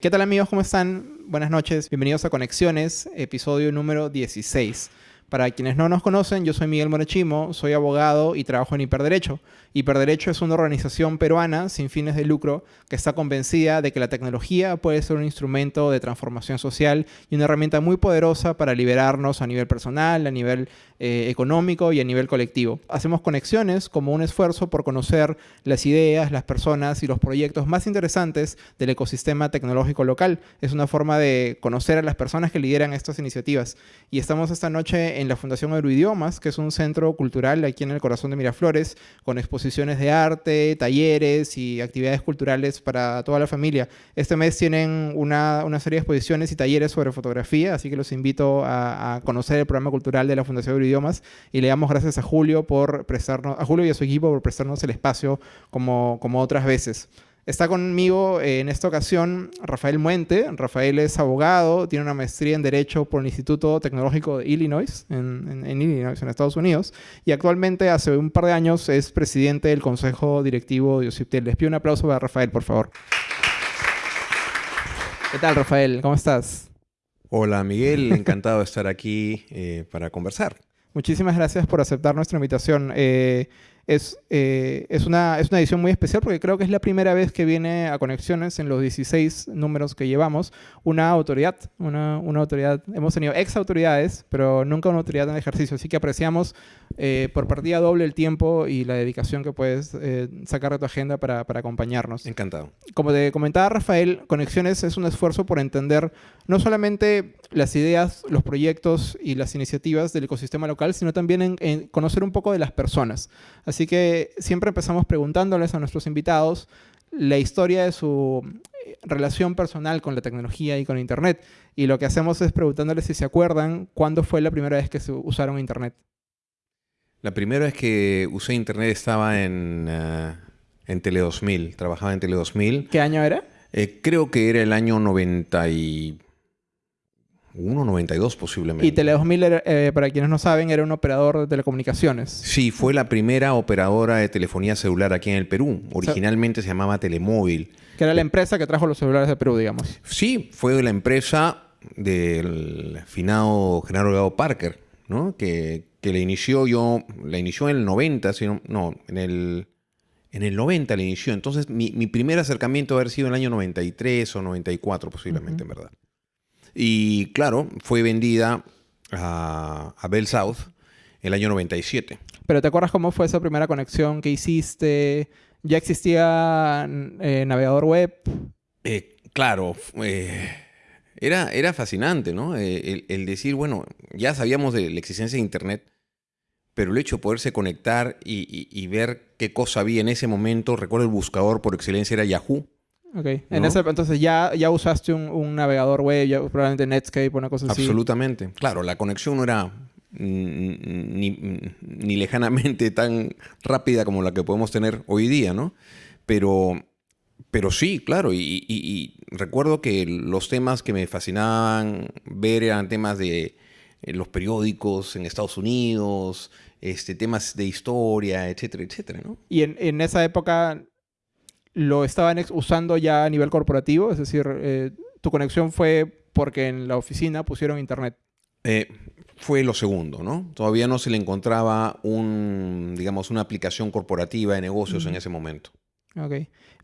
¿Qué tal amigos? ¿Cómo están? Buenas noches. Bienvenidos a Conexiones, episodio número 16. Para quienes no nos conocen, yo soy Miguel Morechimo, soy abogado y trabajo en Hiperderecho. Hiperderecho es una organización peruana sin fines de lucro que está convencida de que la tecnología puede ser un instrumento de transformación social y una herramienta muy poderosa para liberarnos a nivel personal, a nivel eh, económico y a nivel colectivo. Hacemos conexiones como un esfuerzo por conocer las ideas, las personas y los proyectos más interesantes del ecosistema tecnológico local. Es una forma de conocer a las personas que lideran estas iniciativas. Y estamos esta noche en la Fundación Euroidiomas, que es un centro cultural aquí en el corazón de Miraflores, con exposiciones de arte, talleres y actividades culturales para toda la familia. Este mes tienen una, una serie de exposiciones y talleres sobre fotografía, así que los invito a, a conocer el programa cultural de la Fundación Euroidiomas y le damos gracias a Julio por prestarnos, a Julio y a su equipo por prestarnos el espacio como, como otras veces. Está conmigo eh, en esta ocasión Rafael Muente. Rafael es abogado, tiene una maestría en Derecho por el Instituto Tecnológico de Illinois, en, en, Illinois, en Estados Unidos, y actualmente hace un par de años es presidente del Consejo Directivo de OCIPTEL. Les pido un aplauso para Rafael, por favor. ¿Qué tal, Rafael? ¿Cómo estás? Hola, Miguel. Encantado de estar aquí eh, para conversar. Muchísimas gracias por aceptar nuestra invitación. Eh, es, eh, es, una, es una edición muy especial porque creo que es la primera vez que viene a Conexiones en los 16 números que llevamos una autoridad, una, una autoridad. Hemos tenido ex autoridades, pero nunca una autoridad en ejercicio. Así que apreciamos eh, por partida doble el tiempo y la dedicación que puedes eh, sacar de tu agenda para, para acompañarnos. Encantado. Como te comentaba Rafael, Conexiones es un esfuerzo por entender no solamente las ideas, los proyectos y las iniciativas del ecosistema local, sino también en, en conocer un poco de las personas. Así que siempre empezamos preguntándoles a nuestros invitados la historia de su eh, relación personal con la tecnología y con Internet. Y lo que hacemos es preguntándoles si se acuerdan cuándo fue la primera vez que se usaron Internet. La primera vez que usé Internet estaba en, uh, en Tele 2000, trabajaba en Tele 2000. ¿Qué año era? Eh, creo que era el año 90 y... 1.92 posiblemente. Y Tele 2000, eh, para quienes no saben, era un operador de telecomunicaciones. Sí, fue la primera operadora de telefonía celular aquí en el Perú. Originalmente o sea, se llamaba Telemóvil. Que era la empresa que trajo los celulares de Perú, digamos. Sí, fue la empresa del finado Genaro Gado Parker, ¿no? Que, que le inició yo, la inició en el 90, sino, no, en el, en el 90 le inició. Entonces, mi, mi primer acercamiento haber sido en el año 93 o 94 posiblemente, uh -huh. en verdad. Y claro, fue vendida a, a Bell South el año 97. Pero ¿te acuerdas cómo fue esa primera conexión que hiciste? ¿Ya existía eh, navegador web? Eh, claro, eh, era, era fascinante, ¿no? El, el, decir, bueno, ya sabíamos de la existencia de Internet, pero el hecho de poderse conectar y, y, y ver qué cosa había en ese momento, recuerdo el buscador por excelencia era Yahoo. Ok. ¿No? En ese, entonces ya, ya usaste un, un, navegador web, ya, probablemente Netscape o una cosa así. Absolutamente. Claro, la conexión no era ni, ni, lejanamente tan rápida como la que podemos tener hoy día, ¿no? Pero, pero sí, claro. Y, y, y recuerdo que los temas que me fascinaban ver eran temas de eh, los periódicos en Estados Unidos, este, temas de historia, etcétera, etcétera, ¿no? Y en, en esa época lo estaban usando ya a nivel corporativo, es decir, eh, tu conexión fue porque en la oficina pusieron internet. Eh, fue lo segundo, ¿no? Todavía no se le encontraba un, digamos, una aplicación corporativa de negocios mm. en ese momento. Ok.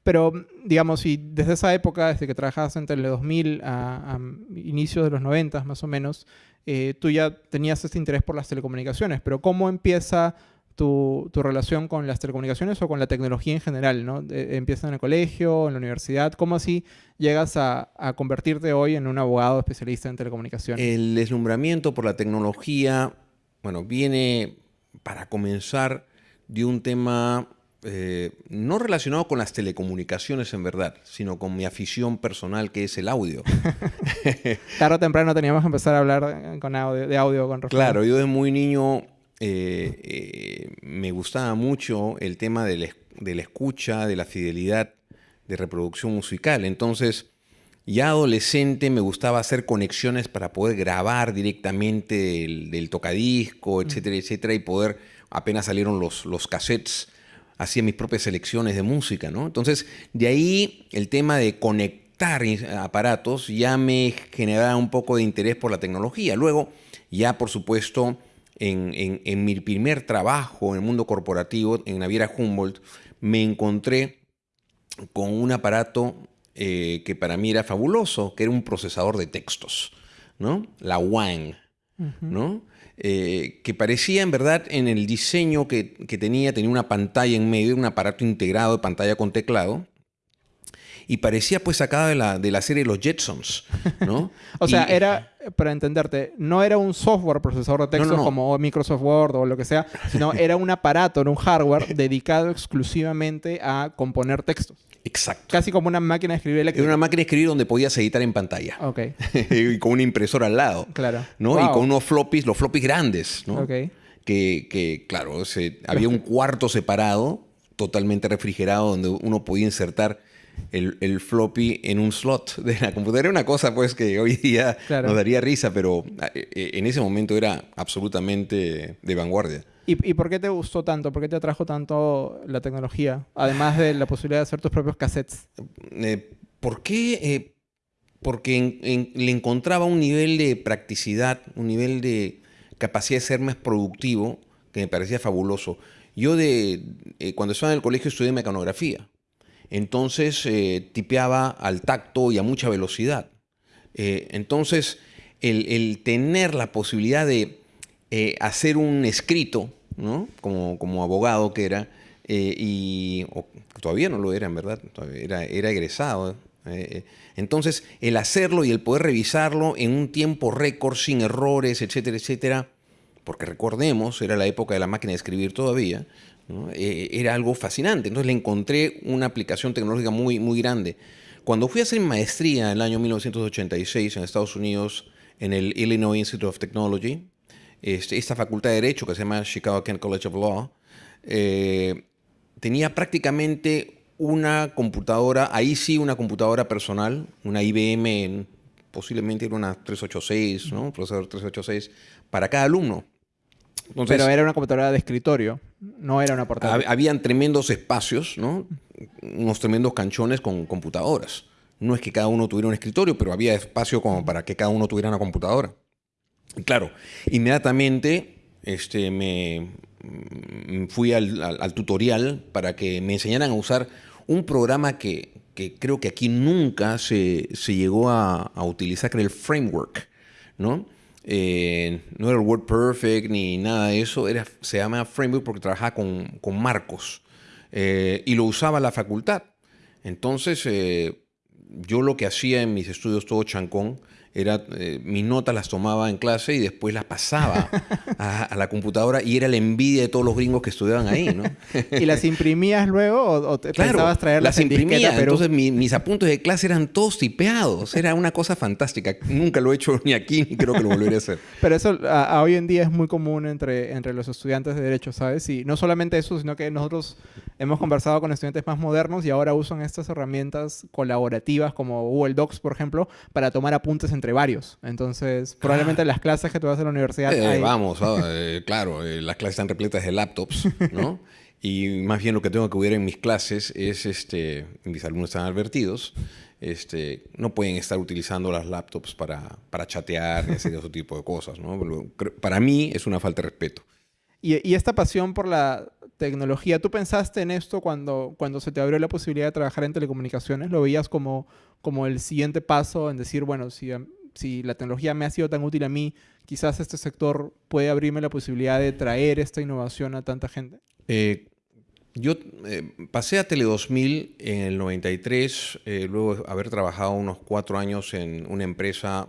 Pero, digamos, si desde esa época, desde que trabajabas entre el 2000 a, a inicios de los 90 más o menos, eh, tú ya tenías este interés por las telecomunicaciones, pero ¿cómo empieza tu, tu, relación con las telecomunicaciones o con la tecnología en general, ¿no? Eh, empiezas en el colegio, en la universidad, ¿cómo así llegas a, a, convertirte hoy en un abogado especialista en telecomunicaciones? El deslumbramiento por la tecnología, bueno, viene para comenzar de un tema eh, no relacionado con las telecomunicaciones en verdad, sino con mi afición personal que es el audio. Tarde o temprano teníamos que empezar a hablar con audio, de audio con Rafael. Claro, yo de muy niño eh, eh, me gustaba mucho el tema de la, de la, escucha, de la fidelidad de reproducción musical. Entonces, ya adolescente me gustaba hacer conexiones para poder grabar directamente del, del tocadisco, etcétera, etcétera, y poder, apenas salieron los, los cassettes, hacía mis propias selecciones de música, ¿no? Entonces, de ahí el tema de conectar conectar aparatos ya me generaba un poco de interés por la tecnología. Luego, ya por supuesto, en, mi primer trabajo en el mundo corporativo, en Naviera Humboldt, me encontré con un aparato eh, que para mí era fabuloso, que era un procesador de textos, ¿no? La WANG, ¿no? Eh, que parecía en verdad en el diseño que, tenía, tenía una pantalla en medio, un aparato integrado de pantalla con teclado, y parecía pues sacada de la, de la serie Los Jetsons, ¿no? o sea, era, para entenderte, no era un software procesador de texto como Microsoft Word o lo que sea, sino era un aparato, era un hardware dedicado exclusivamente a componer textos. Exacto. Casi como una máquina de escribir eléctrica. Era una máquina de escribir donde podías editar en pantalla. Ok. y con una impresora al lado. Claro. ¿no? Y con unos floppies, los floppies grandes, ¿no? Ok. Que, que claro, había un cuarto separado, totalmente refrigerado, donde uno podía insertar el, floppy en un slot de la computadora. Era una cosa pues que hoy día nos daría risa, pero eh, eh, en ese momento era absolutamente de vanguardia. ¿Y, por qué te gustó tanto? ¿Por qué te atrajo tanto la tecnología? Además de la posibilidad de hacer tus propios cassettes. Eh, ¿Por qué? porque le encontraba un nivel de practicidad, un nivel de capacidad de ser más productivo que me parecía fabuloso. Yo de, cuando estaba en el colegio estudié mecanografía. Entonces eh, tipeaba al tacto y a mucha velocidad. Eh, entonces, el, tener la posibilidad de eh, hacer un escrito, ¿no? como, como abogado que era, y todavía no lo era, en verdad, era, era egresado. entonces, el hacerlo y el poder revisarlo en un tiempo récord, sin errores, etcétera, etcétera, porque recordemos, era la época de la máquina de escribir todavía, eh, era algo fascinante. Entonces le encontré una aplicación tecnológica muy, muy grande. Cuando fui a hacer maestría en el año 1986 en Estados Unidos, en el Illinois Institute of Technology, este, esta facultad de Derecho que se llama Chicago Kent College of Law, eh, tenía prácticamente una computadora, ahí sí una computadora personal, una IBM, posiblemente era una 386, ¿no? procesador 386, para cada alumno. Pero era una computadora de escritorio, no era una portátil. Habían tremendos espacios, ¿no? Unos tremendos canchones con computadoras. No es que cada uno tuviera un escritorio, pero había espacio como para que cada uno tuviera una computadora. claro, inmediatamente este, me mm, fui al, tutorial para que me enseñaran a usar un programa que, creo que aquí nunca se, llegó a, a, utilizar, que era el framework, ¿no? Eh, no era el Word Perfect ni nada de eso, era, se llama Framework porque trabajaba con, con marcos eh, y lo usaba la facultad. Entonces, eh, yo lo que hacía en mis estudios todo chancón era, eh, mis notas las tomaba en clase y después las pasaba a, la computadora y era la envidia de todos los gringos que estudiaban ahí, ¿no? ¿Y las imprimías luego o, te pensabas traerlas las imprimía, pero... entonces mis apuntes de clase eran todos tipeados, era una cosa fantástica. Nunca lo he hecho ni aquí ni creo que lo volveré a hacer. Pero eso hoy en día es muy común entre, entre los estudiantes de Derecho, ¿sabes? Y no solamente eso, sino que nosotros hemos conversado con estudiantes más modernos y ahora usan estas herramientas colaborativas como Google Docs, por ejemplo, para tomar apuntes entre varios. Entonces, probablemente las clases que tú vas a la universidad... Eh, vamos, eh, claro, eh, las clases están repletas de laptops, ¿no? y más bien lo que tengo que ver en mis clases es, este, mis alumnos están advertidos, este, no pueden estar utilizando las laptops para, para chatear y hacer ese tipo de cosas, ¿no? Para mí es una falta de respeto. Y, y, esta pasión por la tecnología, ¿tú pensaste en esto cuando, cuando se te abrió la posibilidad de trabajar en telecomunicaciones? ¿Lo veías como, como el siguiente paso en decir, bueno, si si la tecnología me ha sido tan útil a mí, quizás este sector puede abrirme la posibilidad de traer esta innovación a tanta gente? Eh, yo eh, pasé a Tele 2000 en el 93, eh, luego de haber trabajado unos cuatro años en una empresa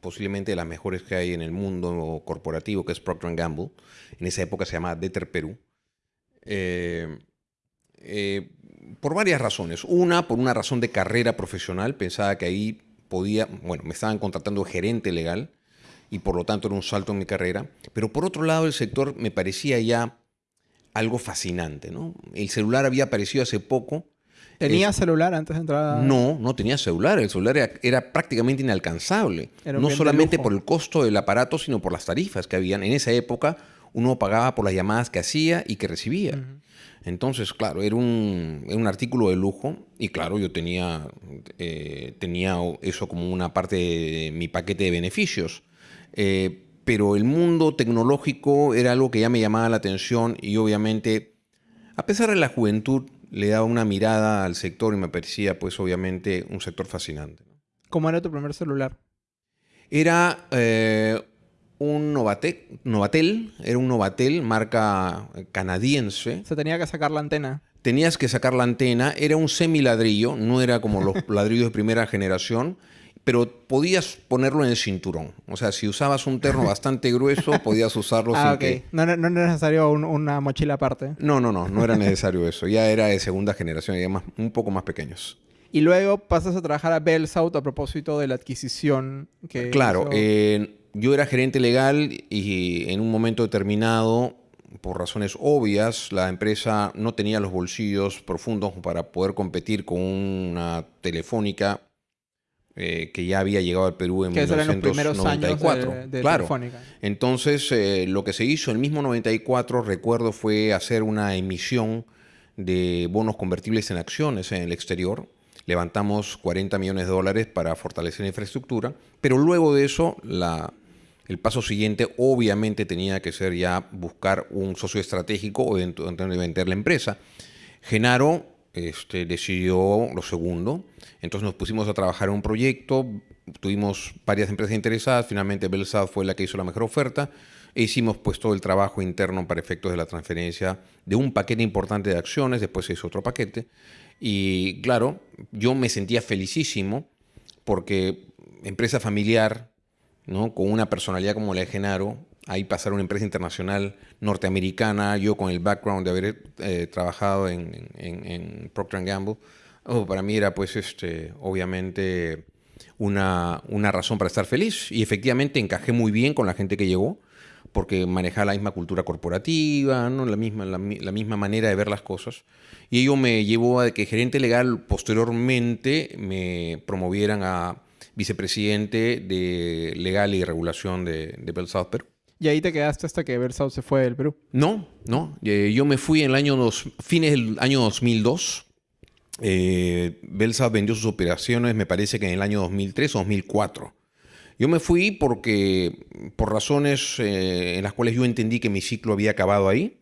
posiblemente de las mejores que hay en el mundo corporativo, que es Procter Gamble. En esa época se llamaba Deter Perú. por varias razones. Una, por una razón de carrera profesional. Pensaba que ahí podía, bueno, me estaban contratando gerente legal y por lo tanto era un salto en mi carrera. Pero por otro lado, el sector me parecía ya algo fascinante, ¿no? El celular había aparecido hace poco. ¿Tenía celular antes de entrar? No, no tenía celular. El celular era, prácticamente inalcanzable. no solamente por el costo del aparato, sino por las tarifas que habían. En esa época, uno pagaba por las llamadas que hacía y que recibía. Entonces, claro, era un, era un, artículo de lujo y claro, yo tenía, eh, tenía eso como una parte de mi paquete de beneficios. Eh, pero el mundo tecnológico era algo que ya me llamaba la atención y obviamente, a pesar de la juventud, le daba una mirada al sector y me parecía, pues obviamente, un sector fascinante. ¿Cómo era tu primer celular? Era eh, un Novatel, era un Novatel, marca canadiense. Se tenía que sacar la antena. Tenías que sacar la antena, era un semiladrillo, no era como los ladrillos de primera generación, pero podías ponerlo en el cinturón. O sea, si usabas un terno bastante grueso, podías usarlo ah, sin que... No, no, era necesario una mochila aparte. No, no, no, no era necesario eso. Ya era de segunda generación, ya más, un poco más pequeños. Y luego pasas a trabajar a Bell South a propósito de la adquisición que... Claro, yo era gerente legal y en un momento determinado, por razones obvias, la empresa no tenía los bolsillos profundos para poder competir con una telefónica eh, que ya había llegado al Perú en 1994. De, de claro. Entonces, eh, lo que se hizo en el mismo 94, recuerdo, fue hacer una emisión de bonos convertibles en acciones en el exterior. Levantamos 40 millones de dólares para fortalecer la infraestructura, pero luego de eso, la, el paso siguiente obviamente tenía que ser ya buscar un socio estratégico o vender la empresa. Genaro este, decidió lo segundo. Entonces nos pusimos a trabajar en un proyecto, tuvimos varias empresas interesadas, finalmente Belsad fue la que hizo la mejor oferta e hicimos pues todo el trabajo interno para efectos de la transferencia de un paquete importante de acciones, después se hizo otro paquete y claro, yo me sentía felicísimo porque empresa familiar, ¿no? con una personalidad como la de Genaro, ahí pasar una empresa internacional norteamericana, yo con el background de haber eh, trabajado en, Procter Gamble, oh, para mí era pues este, obviamente una, una, razón para estar feliz y efectivamente encajé muy bien con la gente que llegó porque manejaba la misma cultura corporativa, ¿no? la, misma, la, misma manera de ver las cosas. Y ello me llevó a que gerente legal posteriormente me promovieran a vicepresidente de legal y regulación de, de Bell South Perú. ¿Y ahí te quedaste hasta que South se fue del Perú? No, no. Eh, yo me fui en el año dos, fines del año 2002. Eh, vendió sus operaciones, me parece que en el año 2003 o 2004. Yo me fui porque, por razones eh, en las cuales yo entendí que mi ciclo había acabado ahí.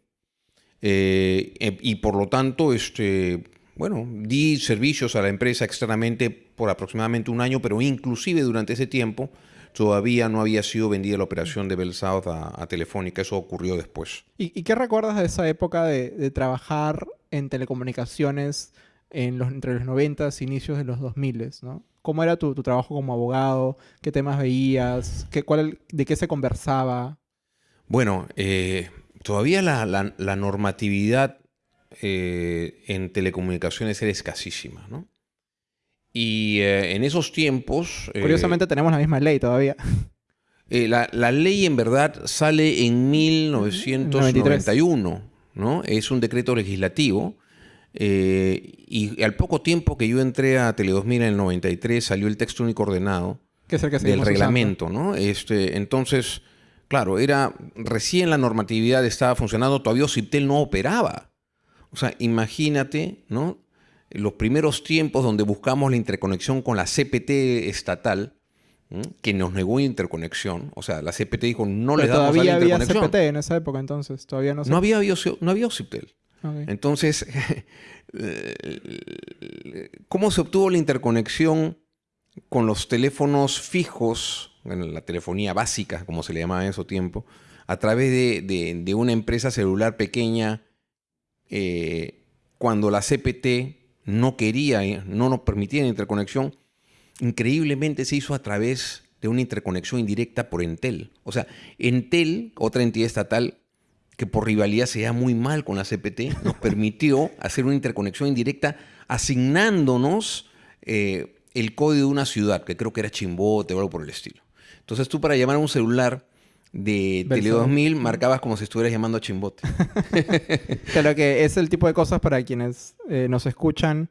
Eh, y por lo tanto, este, bueno, di servicios a la empresa externamente por aproximadamente un año, pero inclusive durante ese tiempo todavía no había sido vendida la operación de Bell South a, Telefónica. Eso ocurrió después. ¿Y, qué recuerdas de esa época de, trabajar en telecomunicaciones en los, entre los 90 y inicios de los 2000? ¿no? ¿Cómo era tu, trabajo como abogado? ¿Qué temas veías? ¿Qué, cuál, ¿De qué se conversaba? Bueno, eh, todavía la, normatividad eh, en telecomunicaciones era escasísima, ¿no? Y eh, en esos tiempos... Eh, Curiosamente tenemos la misma ley todavía. Eh, la, ley en verdad sale en 1991, ¿no? Es un decreto legislativo. y al poco tiempo que yo entré a Tele 2000 en el 93 salió el texto único ordenado que es el que del reglamento, ¿no? Este, entonces, claro, era recién la normatividad estaba funcionando, todavía Ociptel no operaba. O sea, imagínate, ¿no? Los primeros tiempos donde buscamos la interconexión con la CPT estatal, que nos negó interconexión, o sea, la CPT dijo no le damos todavía la había CPT en esa época entonces, todavía no. No había no había OCIPTEL. Entonces, ¿cómo se obtuvo la interconexión con los teléfonos fijos, en la telefonía básica, como se le llamaba en ese tiempo, a través de, una empresa celular pequeña, eh, cuando la CPT no quería, eh, no nos permitía la interconexión, increíblemente se hizo a través de una interconexión indirecta por Entel. O sea, Entel, otra entidad estatal que por rivalidad se da muy mal con la CPT, nos permitió hacer una interconexión indirecta asignándonos eh, el código de una ciudad, que creo que era Chimbote o algo por el estilo. Entonces tú para llamar a un celular de Tele 2000 marcabas como si estuvieras llamando a Chimbote. Claro que es el tipo de cosas para quienes eh, nos escuchan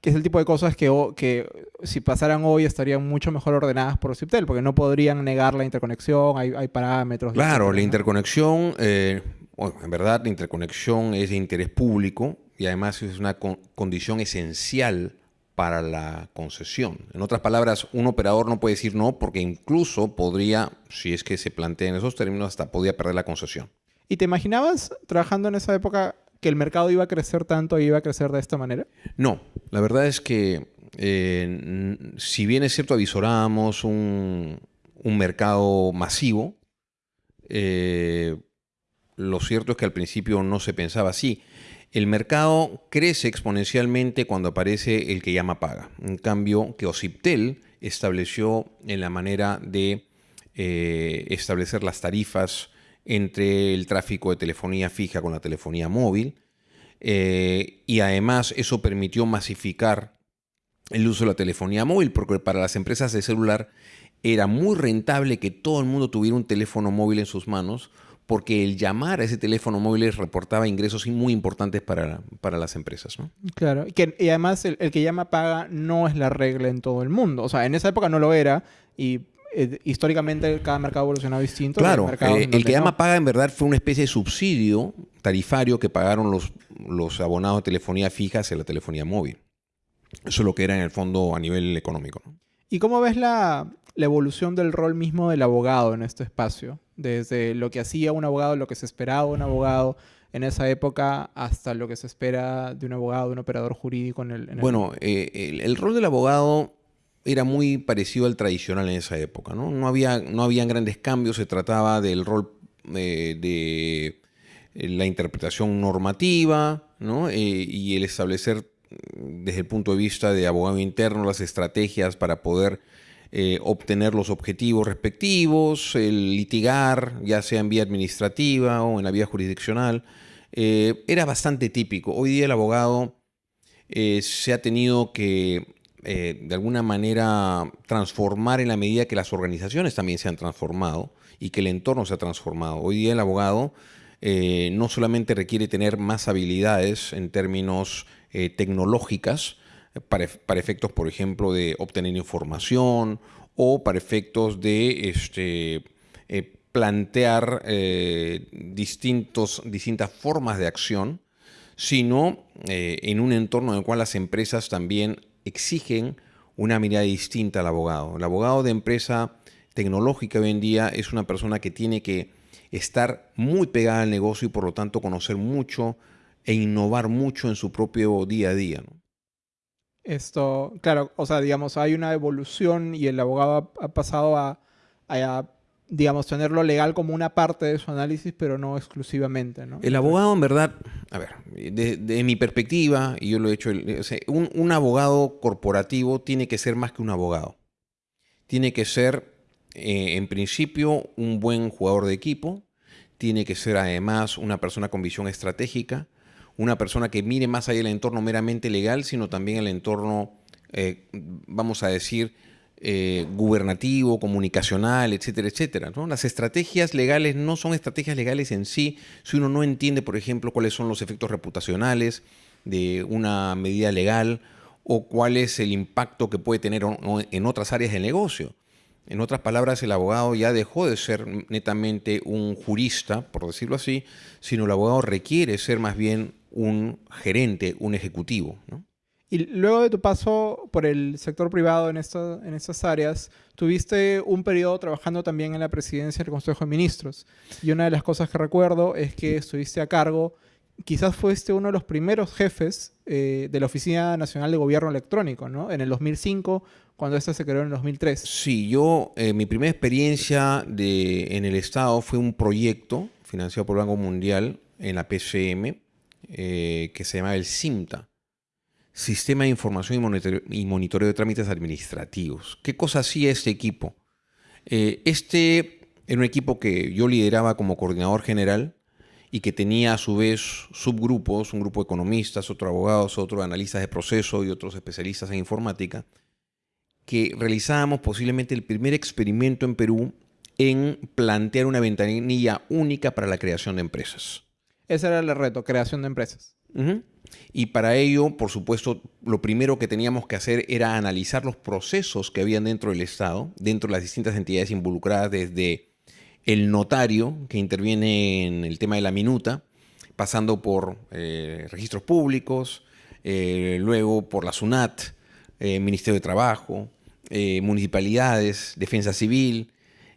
que es el tipo de cosas que, que si pasaran hoy estarían mucho mejor ordenadas por CIPTEL, porque no podrían negar la interconexión, hay, hay parámetros. Claro, la interconexión, eh, en verdad la interconexión es de interés público y además es una condición esencial para la concesión. En otras palabras, un operador no puede decir no porque incluso podría, si es que se plantea en esos términos, hasta podría perder la concesión. ¿Y te imaginabas trabajando en esa época que el mercado iba a crecer tanto y iba a crecer de esta manera? No, la verdad es que eh, si bien es cierto avisorábamos un, mercado masivo, eh, lo cierto es que al principio no se pensaba así. El mercado crece exponencialmente cuando aparece el que llama paga. En cambio, que Ociptel estableció en la manera de eh, establecer las tarifas entre el tráfico de telefonía fija con la telefonía móvil. Eh, y además eso permitió masificar el uso de la telefonía móvil, porque para las empresas de celular era muy rentable que todo el mundo tuviera un teléfono móvil en sus manos, porque el llamar a ese teléfono móvil reportaba ingresos muy importantes para, para las empresas. ¿no? Claro, y, que, y además el, el, que llama paga no es la regla en todo el mundo. O sea, en esa época no lo era y eh, históricamente cada mercado ha evolucionado distinto. Claro, eh, el que llama paga en verdad fue una especie de subsidio tarifario que pagaron los, los abonados de telefonía fija hacia la telefonía móvil. Eso es lo que era en el fondo a nivel económico. ¿no? ¿Y cómo ves la, la evolución del rol mismo del abogado en este espacio? Desde lo que hacía un abogado, lo que se esperaba de un abogado en esa época, hasta lo que se espera de un abogado, de un operador jurídico en el... Bueno, eh, el, rol del abogado era muy parecido al tradicional en esa época, ¿no? No, había, no habían grandes cambios, se trataba del rol eh, de eh, la interpretación normativa, ¿no? y el establecer desde el punto de vista de abogado interno las estrategias para poder eh, obtener los objetivos respectivos, el litigar, ya sea en vía administrativa o en la vía jurisdiccional, eh, era bastante típico. Hoy día el abogado eh, se ha tenido que de alguna manera transformar en la medida que las organizaciones también se han transformado y que el entorno se ha transformado. Hoy día el abogado no solamente requiere tener más habilidades en términos tecnológicas, para, efectos, por ejemplo, de obtener información o para efectos de este, eh, plantear eh, distintos, distintas formas de acción, sino eh, en un entorno en el cual las empresas también exigen una mirada distinta al abogado. El abogado de empresa tecnológica hoy en día es una persona que tiene que estar muy pegada al negocio y por lo tanto conocer mucho e innovar mucho en su propio día a día. Esto, claro, o sea, digamos, hay una evolución y el abogado ha, pasado a, digamos, tenerlo legal como una parte de su análisis, pero no exclusivamente, ¿no? El abogado, en verdad, a ver, de, mi perspectiva, y yo lo he hecho, un, abogado corporativo tiene que ser más que un abogado. Tiene que ser, eh, en principio, un buen jugador de equipo, tiene que ser además una persona con visión estratégica, una persona que mire más allá del entorno meramente legal, sino también el entorno, eh, vamos a decir, eh, gubernativo, comunicacional, etcétera, etcétera. Las estrategias legales no son estrategias legales en sí si uno no entiende, por ejemplo, cuáles son los efectos reputacionales de una medida legal o cuál es el impacto que puede tener en otras áreas del negocio. En otras palabras, el abogado ya dejó de ser netamente un jurista, por decirlo así, sino el abogado requiere ser más bien un gerente, un ejecutivo. Y luego de tu paso por el sector privado en, en estas áreas, tuviste un periodo trabajando también en la presidencia del Consejo de Ministros. Y una de las cosas que recuerdo es que estuviste a cargo, quizás fuiste uno de los primeros jefes eh, de la Oficina Nacional de Gobierno Electrónico, ¿no? En el 2005, cuando esta se creó en el 2003. Sí, yo, eh, mi primera experiencia de, en el Estado fue un proyecto financiado por el Banco Mundial en la PCM, eh, que se llama el SIMTA, Sistema de Información y Monitoreo, de Trámites Administrativos. ¿Qué cosa hacía este equipo? Eh, este era un equipo que yo lideraba como coordinador general y que tenía a su vez subgrupos, un grupo de economistas, otro abogados, otro analistas de proceso y otros especialistas en informática, que realizábamos posiblemente el primer experimento en Perú en plantear una ventanilla única para la creación de empresas. Ese era el reto, creación de empresas. Y para ello, por supuesto, lo primero que teníamos que hacer era analizar los procesos que habían dentro del Estado, dentro de las distintas entidades involucradas, desde el notario, que interviene en el tema de la minuta, pasando por eh, registros públicos, eh, luego por la SUNAT, eh, Ministerio de Trabajo, municipalidades, defensa civil,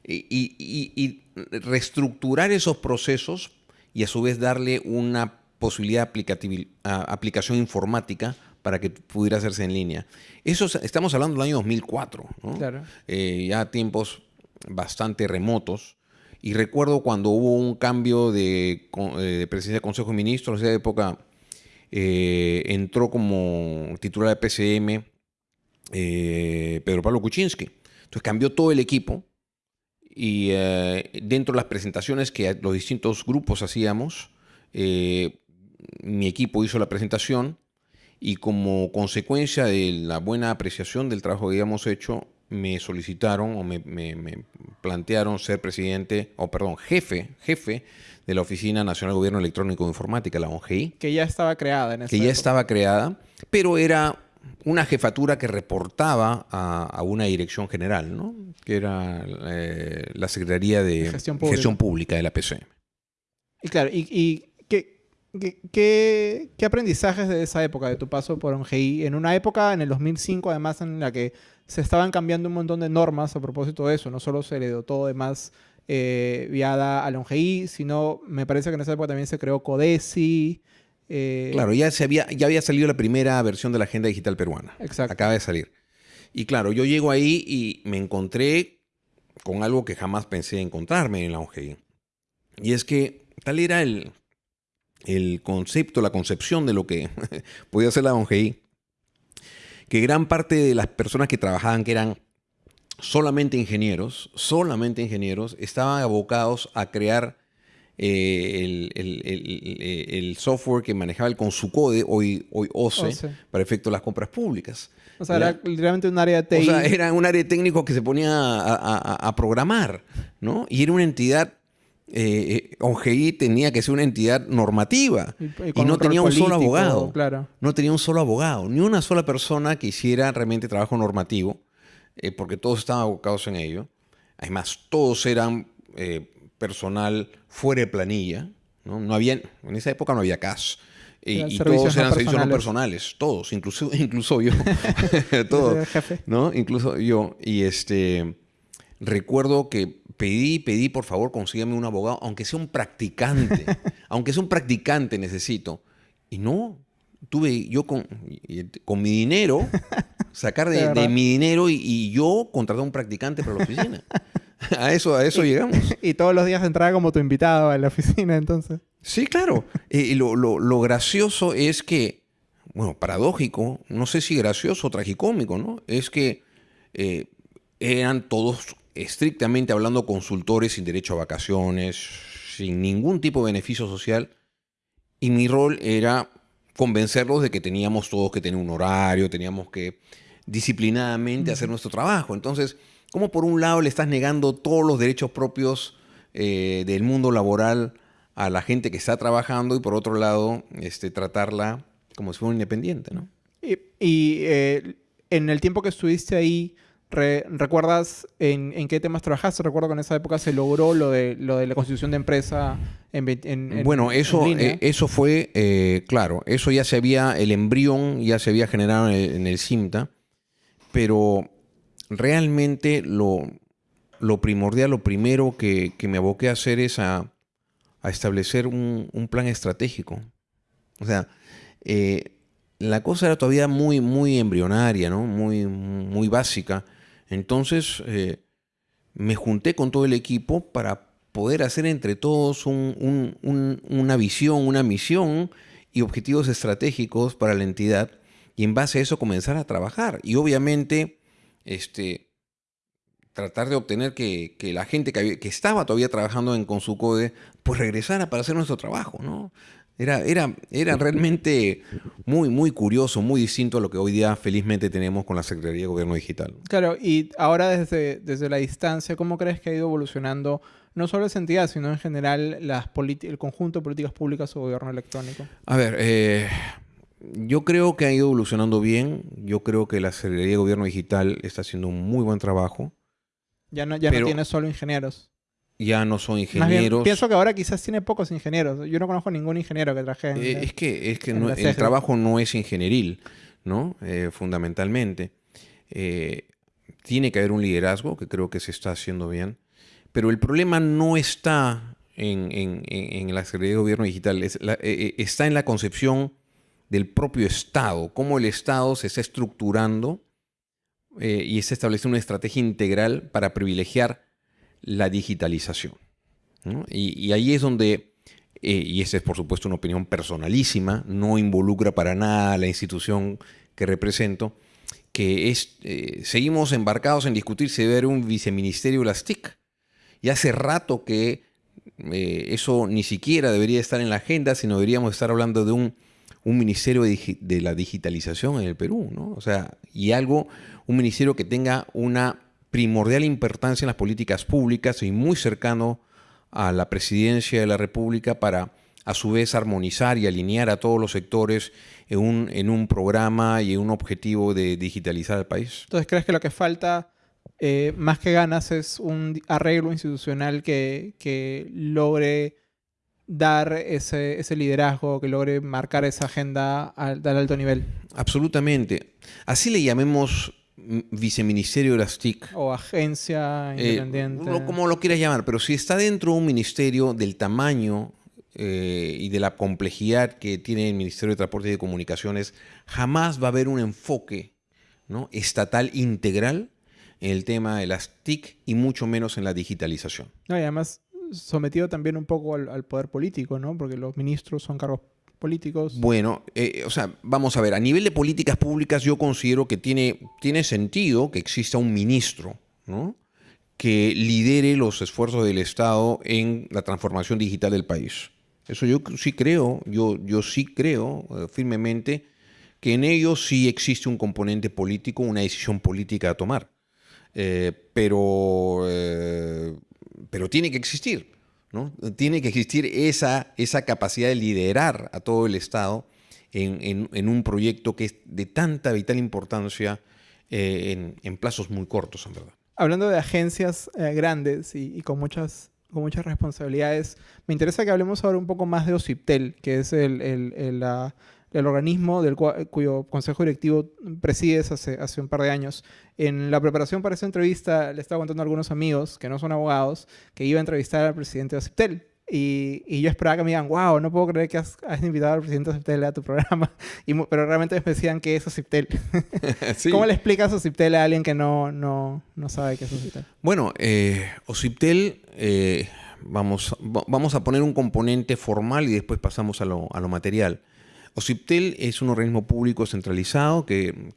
y reestructurar esos procesos y a su vez darle una posibilidad de aplicación informática para que pudiera hacerse en línea. Eso es- estamos hablando del año 2004, ¿no? Claro. Eh, ya tiempos bastante remotos. Y recuerdo cuando hubo un cambio de, eh, de presidencia del Consejo de Ministros, en esa época eh, entró como titular de PCM eh, Pedro Pablo Kuczynski. Entonces cambió todo el equipo y eh, dentro de las presentaciones que los distintos grupos hacíamos, eh, mi equipo hizo la presentación y como consecuencia de la buena apreciación del trabajo que habíamos hecho, me solicitaron o me, me- me plantearon ser presidente, o perdón, jefe, jefe de la Oficina Nacional de Gobierno Electrónico e Informática, la ONGI Que ya estaba creada en esa que ya época. estaba creada, pero era una jefatura que reportaba a, a una dirección general, ¿no? que era eh, la Secretaría de Gestión Gestión Pública. De la PCM. Y claro, ¿y, y qué, qué, aprendizajes de esa época, de tu paso por ONGI? En una época, en el 2005, además, en la que se estaban cambiando un montón de normas a propósito de eso. No solo se le dio todo de más eh, viada a la ONGI, sino me parece que en esa época también se creó CODESI. Eh, Claro, ya, se había, ya había salido la primera versión de la Agenda Digital Peruana. Exacto. Acaba de salir. Y claro, yo llego ahí y me encontré con algo que jamás pensé encontrarme en la ONGI. Y es que tal era el, el concepto, la concepción de lo que podía ser la ONGI, que gran parte de las personas que trabajaban, que eran solamente ingenieros, solamente ingenieros, estaban abocados a crear eh, el, el- el- el software que manejaba el Consucode, hoy, hoy OCE, OCE. para efecto de las compras públicas. O sea, era literalmente un área TI. O sea, era un área técnico que se ponía a, a- a- a programar, ¿no? Y era una entidad, eh, eh, ONGI tenía que ser una entidad normativa Y- con no tenía un solo abogado. claro. No tenía un solo abogado, ni una sola persona que hiciera realmente trabajo normativo, eh, porque todos estaban abocados en ello. Además, todos eran eh, personal fuera de planilla, ¿no? No había, en esa época no había CAS. Y, todos no eran servicios no personales. todos, incluso, incluso yo. Todos. ¿no? Incluso yo. Y este, recuerdo que pedí, pedí, por favor, consígame un abogado, aunque sea un practicante. aunque sea un practicante necesito. Y no, tuve yo con, con mi dinero, sacar De mi dinero y, y yo contratar a un practicante para la oficina. a eso, a eso llegamos. Y todos los días entraba como tu invitado a la oficina, entonces. Sí, claro. Y lo, lo- lo gracioso es que, bueno, paradójico, no sé si gracioso o tragicómico, ¿no? Es que eh, eran todos estrictamente hablando consultores sin derecho a vacaciones, sin ningún tipo de beneficio social. Y mi rol era convencerlos de que teníamos todos que tener un horario, teníamos que disciplinadamente hacer nuestro trabajo. Entonces, ¿cómo por un lado le estás negando todos los derechos propios eh, del mundo laboral a la gente que está trabajando y por otro lado este, tratarla como si fuera un independiente, ¿no? Y, y, eh, en el tiempo que estuviste ahí, re- ¿recuerdas en, en qué temas trabajaste? Recuerdo que en esa época se logró lo de, lo de la constitución de empresa en, en- en- bueno, en eso, eh, eso fue, eh, claro, eso ya se había, el embrión ya se había generado en el, en el CIMTA, pero realmente lo, lo primordial, lo primero que, que me aboqué a hacer es a, a establecer un, un plan estratégico. O sea, eh, la cosa era todavía muy, muy embrionaria, ¿no? Muy, muy básica. Entonces, eh, me junté con todo el equipo para poder hacer entre todos un- un- un- una visión, una misión y objetivos estratégicos para la entidad y en base a eso comenzar a trabajar. Y obviamente, este, tratar de obtener que, que la gente que, había- que estaba todavía trabajando en Consucode, pues regresara para hacer nuestro trabajo, ¿no? Era, era, era realmente muy, muy curioso, muy distinto a lo que hoy día felizmente tenemos con la Secretaría de Gobierno Digital. Claro, y ahora desde, desde la distancia, ¿cómo crees que ha ido evolucionando no solo esa entidad, sino en general las el conjunto de políticas públicas o gobierno electrónico? A ver, eh, yo creo que ha ido evolucionando bien. Yo creo que la Secretaría de Gobierno Digital está haciendo un muy buen trabajo. Ya no, ya no tiene solo ingenieros. Ya no son ingenieros. pienso que ahora quizás tiene pocos ingenieros. Yo no conozco ningún ingeniero que traje. Eh, es que, es que el trabajo no es ingenieril, ¿no? Eh, fundamentalmente. Eh, tiene que haber un liderazgo, que creo que se está haciendo bien. Pero el problema no está en, en, la Secretaría de Gobierno Digital, está en la concepción del propio Estado, cómo el Estado se está estructurando eh, y se establece una estrategia integral para privilegiar la digitalización. Y, ahí es donde, eh, y esa es por supuesto una opinión personalísima, no involucra para nada a la institución que represento, que es, eh, seguimos embarcados en discutir si debe haber un viceministerio de las TIC. Y hace rato que eso ni siquiera debería estar en la agenda, sino deberíamos estar hablando de un un ministerio de, la digitalización en el Perú, ¿no? O sea, y algo, un ministerio que tenga una primordial importancia en las políticas públicas y muy cercano a la presidencia de la República para a su vez armonizar y alinear a todos los sectores en un, en un programa y en un objetivo de digitalizar el país. Entonces, ¿crees que lo que falta eh, más que ganas es un arreglo institucional que, que logre dar ese, ese, liderazgo, que logre marcar esa agenda al, alto nivel. Absolutamente. Así le llamemos viceministerio de las TIC. O agencia eh, independiente. como lo quieras llamar, pero si está dentro de un ministerio del tamaño eh, y de la complejidad que tiene el Ministerio de Transporte y de Comunicaciones, jamás va a haber un enfoque ¿no? estatal integral en el tema de las TIC y mucho menos en la digitalización. No, y además sometido también un poco al, poder político, ¿no? Porque los ministros son cargos políticos. Bueno, eh, o sea, vamos a ver, a nivel de políticas públicas yo considero que tiene, tiene sentido que exista un ministro, ¿no? que lidere los esfuerzos del Estado en la transformación digital del país. Eso yo sí creo, yo, yo sí creo eh, firmemente que en ello sí existe un componente político, una decisión política a tomar. Eh, pero pero tiene que existir, ¿no? Tiene que existir esa, esa capacidad de liderar a todo el Estado en, un proyecto que es de tanta vital importancia eh, en, plazos muy cortos, en verdad. Hablando de agencias eh, grandes y, con muchas con muchas responsabilidades. Me interesa que hablemos ahora un poco más de OCIPTEL, que es el, la, el organismo del cuyo consejo directivo presides hace, hace un par de años. En la preparación para esa entrevista le estaba contando a algunos amigos que no son abogados que iba a entrevistar al presidente de Aceptel. Y, y, yo esperaba que me digan, wow, no puedo creer que has, invitado al presidente de Aceptel a tu programa. Y, pero realmente me decían que es Aceptel. ¿Cómo le explicas Ociptel a alguien que no, no, no sabe qué es Ociptel? Bueno, eh, Ociptel, eh, vamos, vamos a poner un componente formal y después pasamos a lo, a lo material. OCIPTEL es un organismo público centralizado que,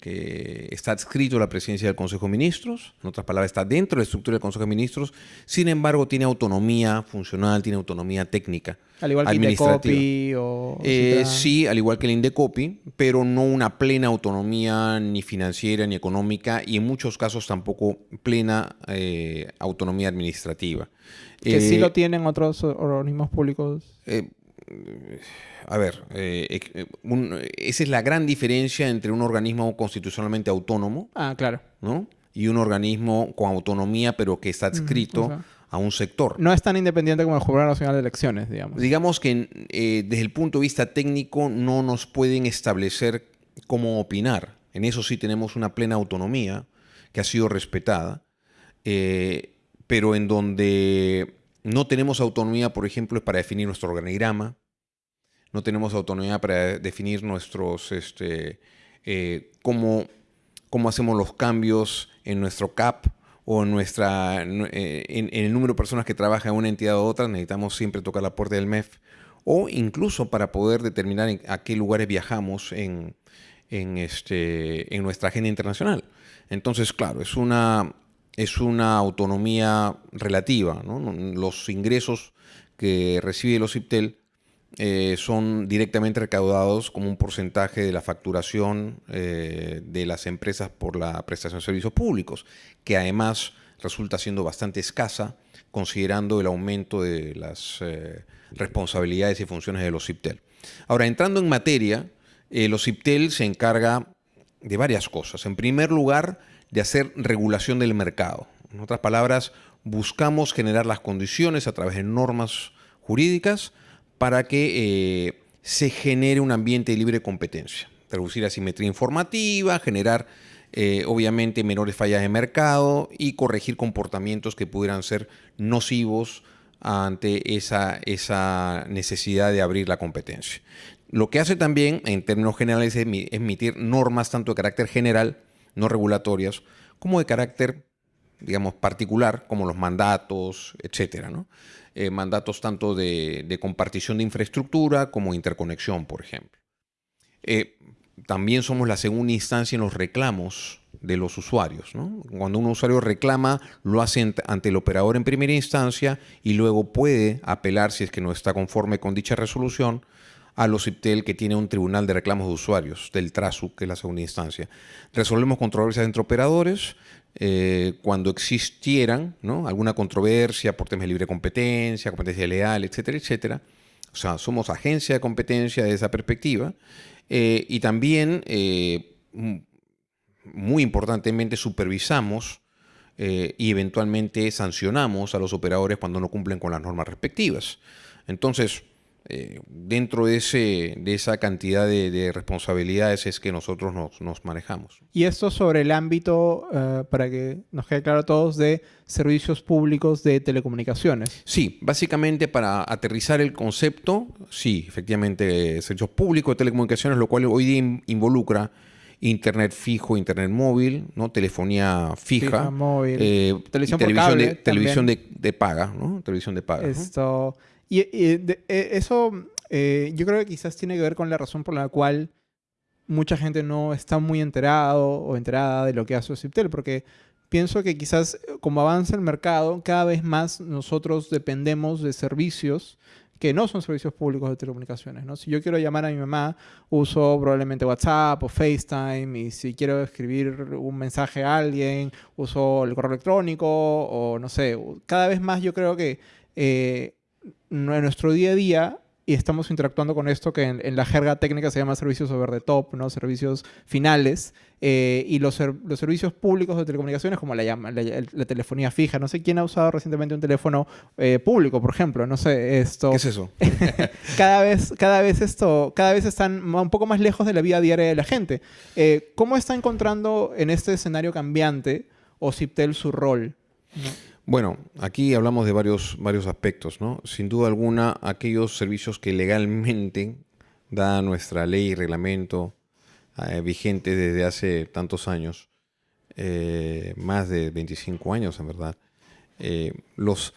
está adscrito a la presidencia del Consejo de Ministros, en otras palabras, está dentro de la estructura del Consejo de Ministros, sin embargo, tiene autonomía funcional, tiene autonomía técnica. Al igual que el Indecopi o... Eh, sí, al igual que el Indecopi, pero no una plena autonomía ni financiera ni económica y en muchos casos tampoco plena eh, autonomía administrativa. Que sí eh, lo tienen otros organismos públicos a ver, eh, eh, esa es la gran diferencia entre un organismo constitucionalmente autónomo. Ah, claro. ¿no? Y un organismo con autonomía, pero que está adscrito a un sector. No es tan independiente como el Jurado Nacional de Elecciones, digamos. Digamos que eh, desde el punto de vista técnico no nos pueden establecer cómo opinar. En eso sí tenemos una plena autonomía que ha sido respetada, pero en donde no tenemos autonomía, por ejemplo, para definir nuestro organigrama, no tenemos autonomía para definir nuestros, este, eh, cómo, cómo, hacemos los cambios en nuestro CAP o en, nuestra, en, el número de personas que trabajan en una entidad u otra, necesitamos siempre tocar la puerta del MEF, o incluso para poder determinar a qué lugares viajamos en, en, este, en nuestra agenda internacional. Entonces, claro, es una, es una autonomía relativa. Los ingresos que recibe el OCIPTEL eh, son directamente recaudados como un porcentaje de la facturación eh, de las empresas por la prestación de servicios públicos, que además resulta siendo bastante escasa considerando el aumento de las eh, responsabilidades y funciones de los CIPTEL. Ahora, entrando en materia, los CIPTEL se encarga de varias cosas. En primer lugar, de hacer regulación del mercado. En otras palabras, buscamos generar las condiciones a través de normas jurídicas para que eh, se genere un ambiente de libre competencia. Reducir asimetría informativa, generar eh, obviamente menores fallas de mercado y corregir comportamientos que pudieran ser nocivos ante esa, esa necesidad de abrir la competencia. Lo que hace también, en términos generales, es emitir normas tanto de carácter general, no regulatorias, como de carácter, digamos, particular, como los mandatos, etcétera, ¿no? Eh, mandatos tanto de, compartición de infraestructura como interconexión, por ejemplo. Eh, también somos la segunda instancia en los reclamos de los usuarios. Cuando un usuario reclama, lo hace ante el operador en primera instancia y luego puede apelar, si es que no está conforme con dicha resolución, a los IPTEL que tiene un tribunal de reclamos de usuarios, del TRASU, que es la segunda instancia. Resolvemos controversias entre operadores, eh, cuando existieran alguna controversia por temas de libre competencia, competencia leal, etcétera, etcétera. O sea, somos agencia de competencia de esa perspectiva eh, y también, eh, muy importantemente, supervisamos y eventualmente sancionamos a los operadores cuando no cumplen con las normas respectivas. Entonces, eh, dentro de, ese, de esa cantidad de, responsabilidades es que nosotros nos, manejamos. Y esto sobre el ámbito, eh, para que nos quede claro a todos, de servicios públicos de telecomunicaciones. Sí, básicamente para aterrizar el concepto, sí, efectivamente, servicios públicos de telecomunicaciones, lo cual hoy día involucra internet fijo, internet móvil, ¿no? telefonía fija, móvil, eh, televisión, de, televisión de, paga, ¿no? televisión de paga. Esto... Y, e, eso eh, yo creo que quizás tiene que ver con la razón por la cual mucha gente no está muy enterado o enterada de lo que hace Ociptel, porque pienso que quizás eh, como avanza el mercado, cada vez más nosotros dependemos de servicios que no son servicios públicos de telecomunicaciones. ¿no? Si yo quiero llamar a mi mamá, uso probablemente WhatsApp o FaceTime, y si quiero escribir un mensaje a alguien, uso el correo electrónico, o no sé, cada vez más yo creo que eh, en nuestro día a día y estamos interactuando con esto que en, la jerga técnica se llama servicios over the top, ¿no? servicios finales, eh, y los, los, servicios públicos de telecomunicaciones, como la, llama, la, telefonía fija. No sé quién ha usado recientemente un teléfono eh, público, por ejemplo. No sé, esto... ¿Qué es eso? cada, vez, cada vez esto, cada vez están un poco más lejos de la vida diaria de la gente. Eh, ¿Cómo está encontrando en este escenario cambiante Ociptel su rol? Bueno, aquí hablamos de varios, varios aspectos, ¿no? Sin duda alguna, aquellos servicios que legalmente da nuestra ley y reglamento eh, vigente desde hace tantos años, eh, más de 25 años en verdad, eh, los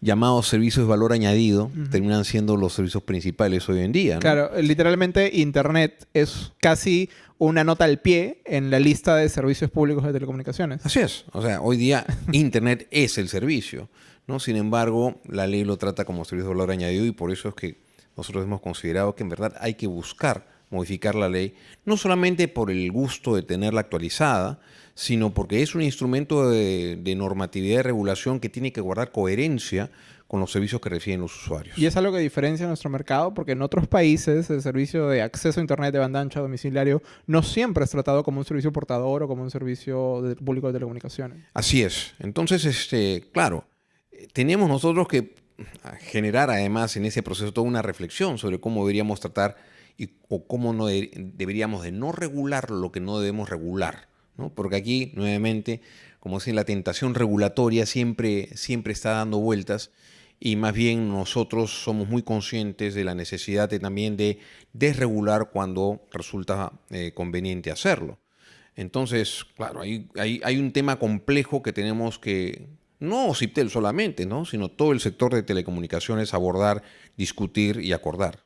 llamados servicios de valor añadido terminan siendo los servicios principales hoy en día. Claro, literalmente Internet es casi una nota al pie en la lista de servicios públicos de telecomunicaciones. Así es. O sea, hoy día Internet es el servicio. ¿no? Sin embargo, la ley lo trata como servicio de valor añadido y por eso es que nosotros hemos considerado que en verdad hay que buscar modificar la ley, no solamente por el gusto de tenerla actualizada, sino porque es un instrumento de, de normatividad y regulación que tiene que guardar coherencia con los servicios que reciben los usuarios. Y es algo que diferencia nuestro mercado porque en otros países el servicio de acceso a Internet de banda ancha domiciliario no siempre es tratado como un servicio portador o como un servicio de, público de telecomunicaciones. Así es. Entonces, este, claro, tenemos nosotros que generar además en ese proceso toda una reflexión sobre cómo deberíamos tratar y, o cómo no deberíamos de no regular lo que no debemos regular. ¿no? Porque aquí, nuevamente, como si la tentación regulatoria siempre, siempre está dando vueltas y más bien nosotros somos muy conscientes de la necesidad también de desregular cuando resulta eh, conveniente hacerlo. Entonces, claro, hay, hay, un tema complejo que tenemos que, no CIPTEL solamente, ¿no? sino todo el sector de telecomunicaciones abordar, discutir y acordar.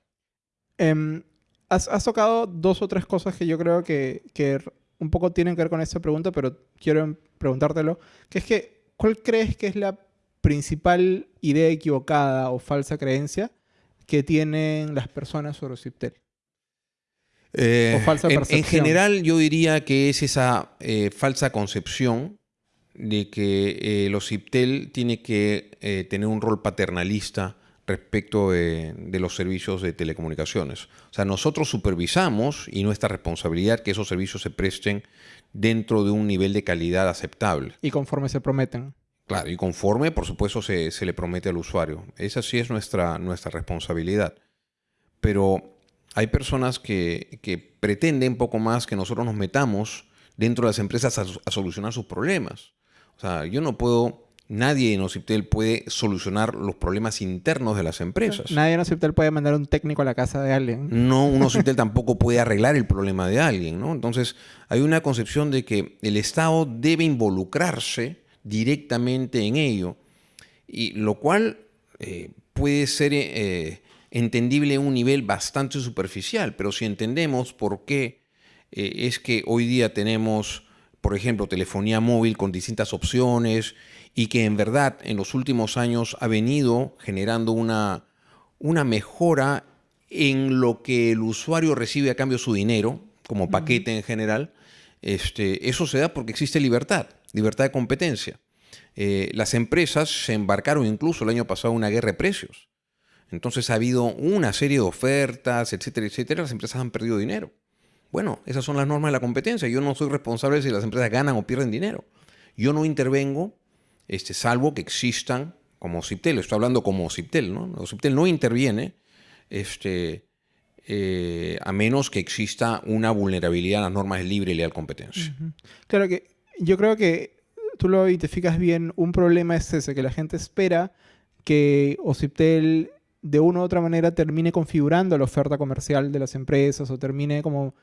Has, has, tocado dos o tres cosas que yo creo que, que un poco tienen que ver con esta pregunta, pero quiero preguntártelo, que es que, ¿cuál crees que es la principal idea equivocada o falsa creencia que tienen las personas sobre Ociptel. Eh, O falsa en- en, percepción. general, yo diría que es esa eh, falsa concepción de que eh, el OCIPTEL tiene que eh, tener un rol paternalista respecto de, de los servicios de telecomunicaciones. O sea, nosotros supervisamos y nuestra responsabilidad que esos servicios se presten dentro de un nivel de calidad aceptable. Y conforme se prometen. Claro, y conforme, por supuesto, se, se le promete al usuario. Esa sí es nuestra, nuestra responsabilidad. Pero hay personas que, que pretenden poco más que nosotros nos metamos dentro de las empresas a, a solucionar sus problemas. O sea, yo no puedo, nadie en Ociptel puede solucionar los problemas internos de las empresas. Nadie en Ociptel puede mandar un técnico a la casa de alguien. No, un Ociptel tampoco puede arreglar el problema de alguien, ¿no? Entonces, hay una concepción de que el Estado debe involucrarse directamente en ello, y lo cual eh, puede ser eh, entendible a un nivel bastante superficial, pero si entendemos por qué eh, es que hoy día tenemos, por ejemplo, telefonía móvil con distintas opciones y que en verdad en los últimos años ha venido generando una, una mejora en lo que el usuario recibe a cambio de su dinero, como paquete en general, este, eso se da porque existe libertad, libertad de competencia. Eh, las empresas se embarcaron incluso el año pasado en una guerra de precios. Entonces ha habido una serie de ofertas, etcétera, etcétera. Las empresas han perdido dinero. Bueno, esas son las normas de la competencia. Yo no soy responsable si las empresas ganan o pierden dinero. Yo no intervengo, este, salvo que existan como Ciptel. Estoy hablando como Ciptel, ¿no? Ciptel no interviene este, eh, a menos que exista una vulnerabilidad a las normas de libre y leal competencia. Claro que yo creo que tú lo identificas bien. Un problema es ese, que la gente espera que Ociptel de una u otra manera termine configurando la oferta comercial de las empresas o termine como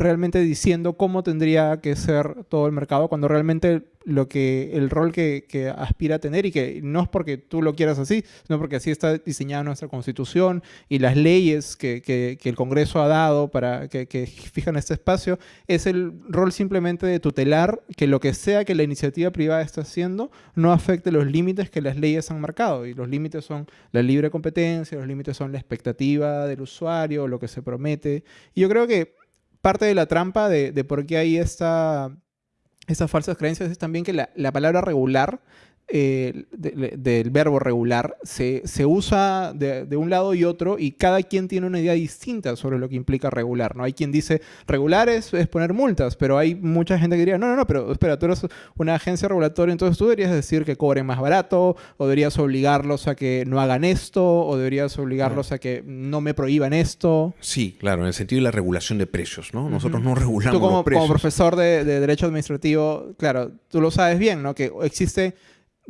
realmente diciendo cómo tendría que ser todo el mercado cuando realmente lo que el rol que, que aspira a tener y que no es porque tú lo quieras así, sino porque así está diseñada nuestra constitución y las leyes que, que- que el Congreso ha dado para que, fijan este espacio, es el rol simplemente de tutelar que lo que sea que la iniciativa privada está haciendo no afecte los límites que las leyes han marcado. Y los límites son la libre competencia, los límites son la expectativa del usuario, lo que se promete. Y yo creo que parte de la trampa de, de por qué hay esta, estas falsas creencias es también que la, la palabra regular, eh, de- de- del verbo regular, se, se usa de, de un lado y otro y cada quien tiene una idea distinta sobre lo que implica regular. ¿no? Hay quien dice regular es, es poner multas, pero hay mucha gente que diría, no, no, no, pero espera, tú eres una agencia regulatoria, entonces tú deberías decir que cobren más barato, o deberías obligarlos a que no hagan esto, o deberías obligarlos a que no me prohíban esto. Sí, claro, en el sentido de la regulación de precios, ¿no? Nosotros no regulamos Tú como, los precios. como profesor de, de Derecho Administrativo, claro, tú lo sabes bien, ¿no? Que existe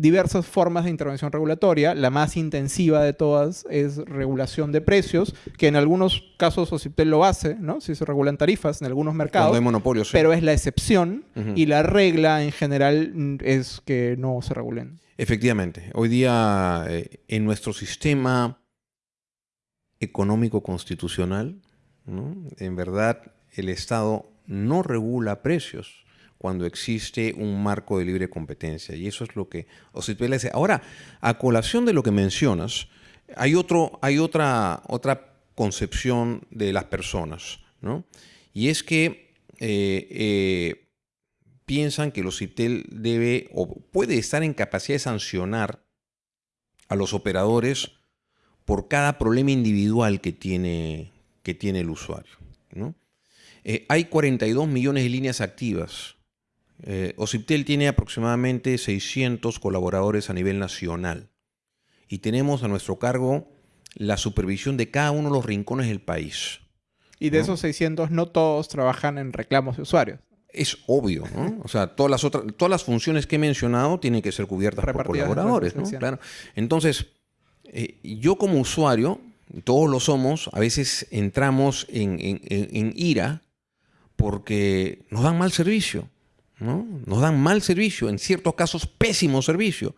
diversas formas de intervención regulatoria. La más intensiva de todas es regulación de precios, que en algunos casos OCIPTEL lo hace, ¿no? Si se regulan tarifas en algunos Cuando mercados, hay monopolios. sí. pero es la excepción y la regla en general es que no se regulen. Efectivamente, hoy día eh, en nuestro sistema económico constitucional, ¿no? en verdad el Estado no regula precios cuando existe un marco de libre competencia. Y eso es lo que OCIPEL hace. Ahora, a colación de lo que mencionas, hay, otro, hay otra, otra concepción de las personas, ¿no? Y es que eh, eh, piensan que el OCIPTEL debe o puede estar en capacidad de sancionar a los operadores por cada problema individual que tiene, que tiene el usuario. ¿no? Eh, hay 42 millones de líneas activas. Eh, Ociptel tiene aproximadamente 600 colaboradores a nivel nacional. Y tenemos a nuestro cargo la supervisión de cada uno de los rincones del país. Y de ¿No? esos 600, no todos trabajan en reclamos de usuarios. Es obvio, ¿no? O sea, todas las otras, todas las funciones que he mencionado tienen que ser cubiertas por Repartidas colaboradores, ¿no? Claro. Entonces, eh, yo como usuario, todos lo somos, a veces entramos en, en- en- en ira porque nos dan mal servicio, ¿no? Nos dan mal servicio, en ciertos casos pésimo servicio.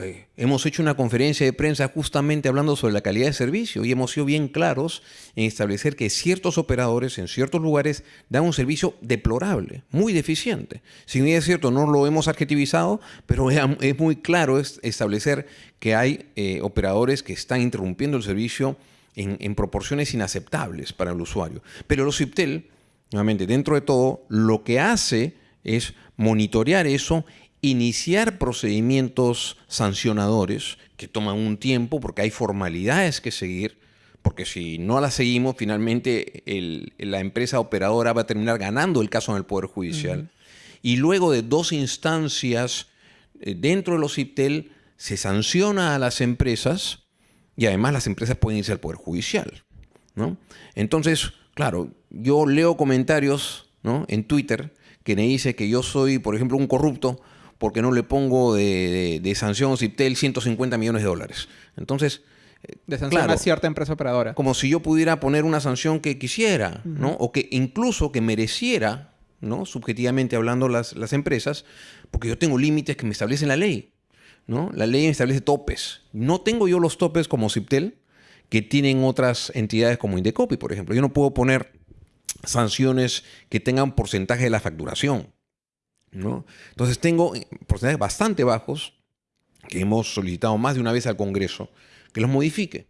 Eh, hemos hecho una conferencia de prensa justamente hablando sobre la calidad de servicio y hemos sido bien claros en establecer que ciertos operadores en ciertos lugares dan un servicio deplorable, muy deficiente. Si bien es cierto, no lo hemos adjetivizado, pero es, muy claro es- establecer que hay eh, operadores que están interrumpiendo el servicio en, proporciones inaceptables para el usuario. Pero los CIPTEL, nuevamente, dentro de todo, lo que hace es monitorear eso, iniciar procedimientos sancionadores que toman un tiempo porque hay formalidades que seguir, porque si no las seguimos, finalmente la empresa operadora va a terminar ganando el caso en el Poder Judicial. Y luego de dos instancias eh, dentro de los CIPTEL, se sanciona a las empresas y además las empresas pueden irse al Poder Judicial. ¿no? Entonces, claro, yo leo comentarios ¿no? en Twitter que me dice que yo soy, por ejemplo, un corrupto porque no le pongo de, de, sanción CIPTEL 150 millones de dólares. Entonces, eh, de sanción a cierta empresa operadora. Como si yo pudiera poner una sanción que quisiera, ¿no? O que incluso que mereciera, ¿no? Subjetivamente hablando las, las empresas, porque yo tengo límites que me establecen la ley. ¿no? La ley establece topes. No tengo yo los topes como CIPTEL, que tienen otras entidades como Indecopi, por ejemplo. Yo no puedo poner sanciones que tengan porcentaje de la facturación. ¿no? Entonces tengo porcentajes bastante bajos que hemos solicitado más de una vez al Congreso que los modifique.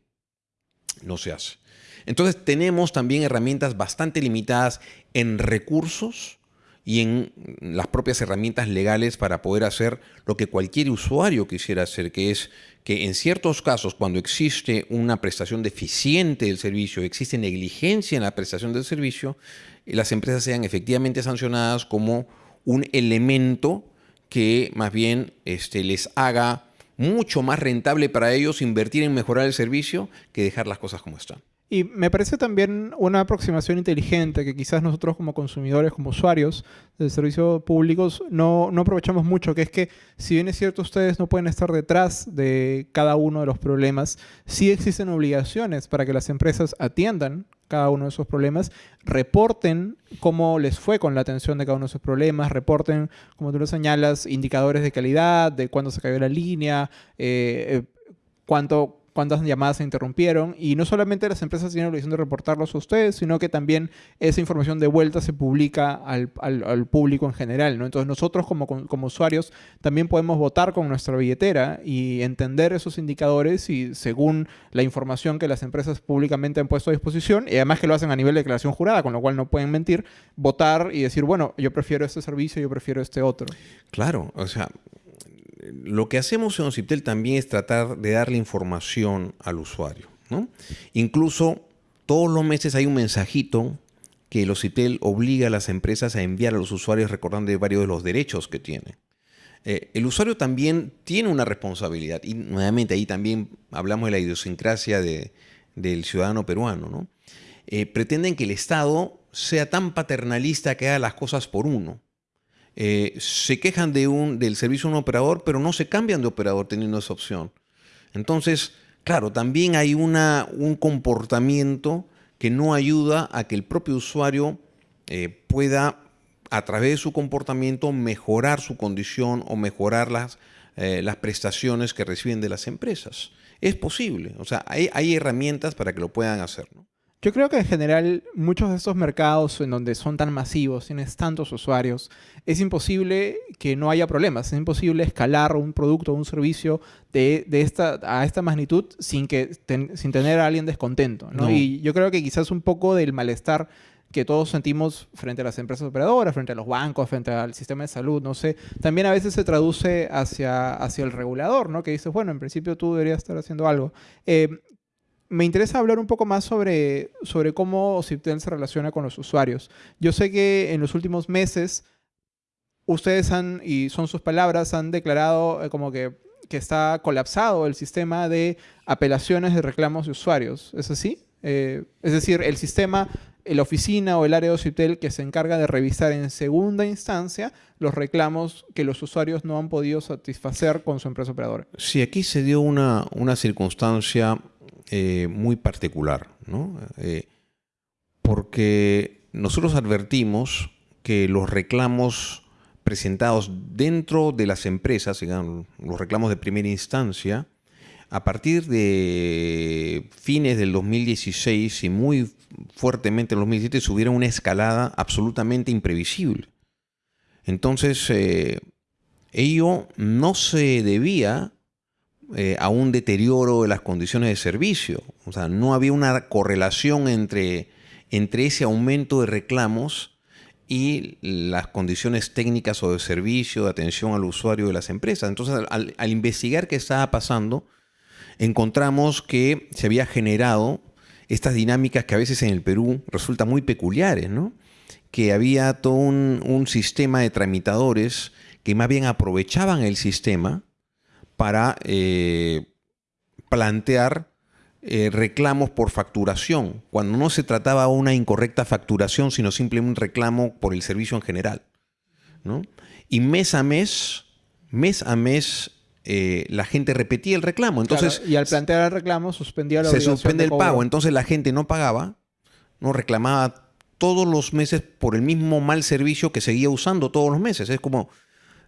No se hace. Entonces tenemos también herramientas bastante limitadas en recursos y en las propias herramientas legales para poder hacer lo que cualquier usuario quisiera hacer, que es que en ciertos casos, cuando existe una prestación deficiente del servicio, existe negligencia en la prestación del servicio, las empresas sean efectivamente sancionadas como un elemento que más bien este, les haga mucho más rentable para ellos invertir en mejorar el servicio que dejar las cosas como están. Y me parece también una aproximación inteligente que quizás nosotros como consumidores, como usuarios de servicios públicos, no, no, aprovechamos mucho, que es que si bien es cierto ustedes no pueden estar detrás de cada uno de los problemas, sí existen obligaciones para que las empresas atiendan cada uno de esos problemas, reporten cómo les fue con la atención de cada uno de esos problemas, reporten, como tú lo señalas, indicadores de calidad, de cuándo se cayó la línea, eh, eh, cuánto, cuántas llamadas se interrumpieron. Y no solamente las empresas tienen la obligación de reportarlos a ustedes, sino que también esa información de vuelta se publica al, público en general. ¿no? Entonces nosotros como, como, usuarios también podemos votar con nuestra billetera y entender esos indicadores y según la información que las empresas públicamente han puesto a disposición, y además que lo hacen a nivel de declaración jurada, con lo cual no pueden mentir, votar y decir, bueno, yo prefiero este servicio, yo prefiero este otro. Claro, o sea, lo que hacemos en OCIPTEL también es tratar de darle información al usuario. Incluso todos los meses hay un mensajito que el OCIPTEL obliga a las empresas a enviar a los usuarios recordando varios de los derechos que tiene. Eh, el usuario también tiene una responsabilidad y nuevamente ahí también hablamos de la idiosincrasia del ciudadano peruano. Eh, pretenden que el Estado sea tan paternalista que haga las cosas por uno. Eh, se quejan de un, del servicio de un operador, pero no se cambian de operador teniendo esa opción. Entonces, claro, también hay una, un comportamiento que no ayuda a que el propio usuario eh, pueda, a través de su comportamiento, mejorar su condición o mejorar las, eh, las prestaciones que reciben de las empresas. Es posible, o sea, hay, hay herramientas para que lo puedan hacer. Yo creo que en general muchos de estos mercados en donde son tan masivos, tienes tantos usuarios, es imposible que no haya problemas. Es imposible escalar un producto o un servicio de, esta, a esta magnitud sin, que, sin tener a alguien descontento. Y yo creo que quizás un poco del malestar que todos sentimos frente a las empresas operadoras, frente a los bancos, frente al sistema de salud, no sé, también a veces se traduce hacia, hacia el regulador, ¿no? Que dices, bueno, en principio tú deberías estar haciendo algo. Eh, me interesa hablar un poco más sobre, sobre cómo Ciptel se relaciona con los usuarios. Yo sé que en los últimos meses ustedes han, y son sus palabras, han declarado eh, como que, que, está colapsado el sistema de apelaciones de reclamos de usuarios. ¿Es así? Eh, es decir, el sistema, la oficina o el área de Ciptel que se encarga de revisar en segunda instancia los reclamos que los usuarios no han podido satisfacer con su empresa operadora. Sí, aquí se dio una, una circunstancia eh, muy particular, ¿no? Eh, porque nosotros advertimos que los reclamos presentados dentro de las empresas, los reclamos de primera instancia, a partir de fines del 2016 y muy fuertemente en el 2017 subieron una escalada absolutamente imprevisible. Entonces, eh, ello no se debía eh, a un deterioro de las condiciones de servicio. O sea, no había una correlación entre, entre ese aumento de reclamos y las condiciones técnicas o de servicio, de atención al usuario de las empresas. Entonces, al, investigar qué estaba pasando, encontramos que se había generado estas dinámicas que a veces en el Perú resultan muy peculiares, ¿no? Que había todo un, sistema de tramitadores que más bien aprovechaban el sistema para eh, plantear eh, reclamos por facturación, cuando no se trataba de una incorrecta facturación, sino simplemente un reclamo por el servicio en general. ¿no? Y mes a mes, mes a mes, eh, la gente repetía el reclamo. Entonces, y al plantear el reclamo suspendía la Se suspende el pago. Entonces la gente no pagaba, no reclamaba todos los meses por el mismo mal servicio que seguía usando todos los meses. Es como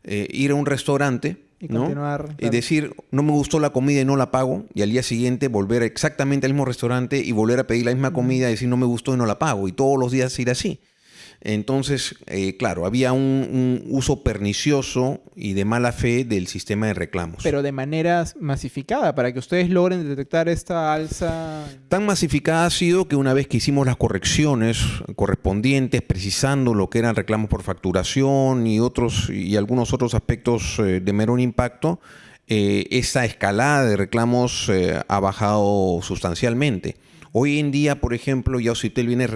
eh, ir a un restaurante y, y decir, no me gustó la comida y no la pago, y al día siguiente volver exactamente al mismo restaurante y volver a pedir la misma comida y decir, no me gustó y no la pago, y todos los días ir así. Entonces, eh, claro, había un, uso pernicioso y de mala fe del sistema de reclamos. Pero de manera masificada, para que ustedes logren detectar esta alza. Tan masificada ha sido que una vez que hicimos las correcciones correspondientes, precisando lo que eran reclamos por facturación y otros y algunos otros aspectos eh, de menor impacto, eh, esa escalada de reclamos ha bajado sustancialmente. Hoy en día, por ejemplo, ya Ocitel viene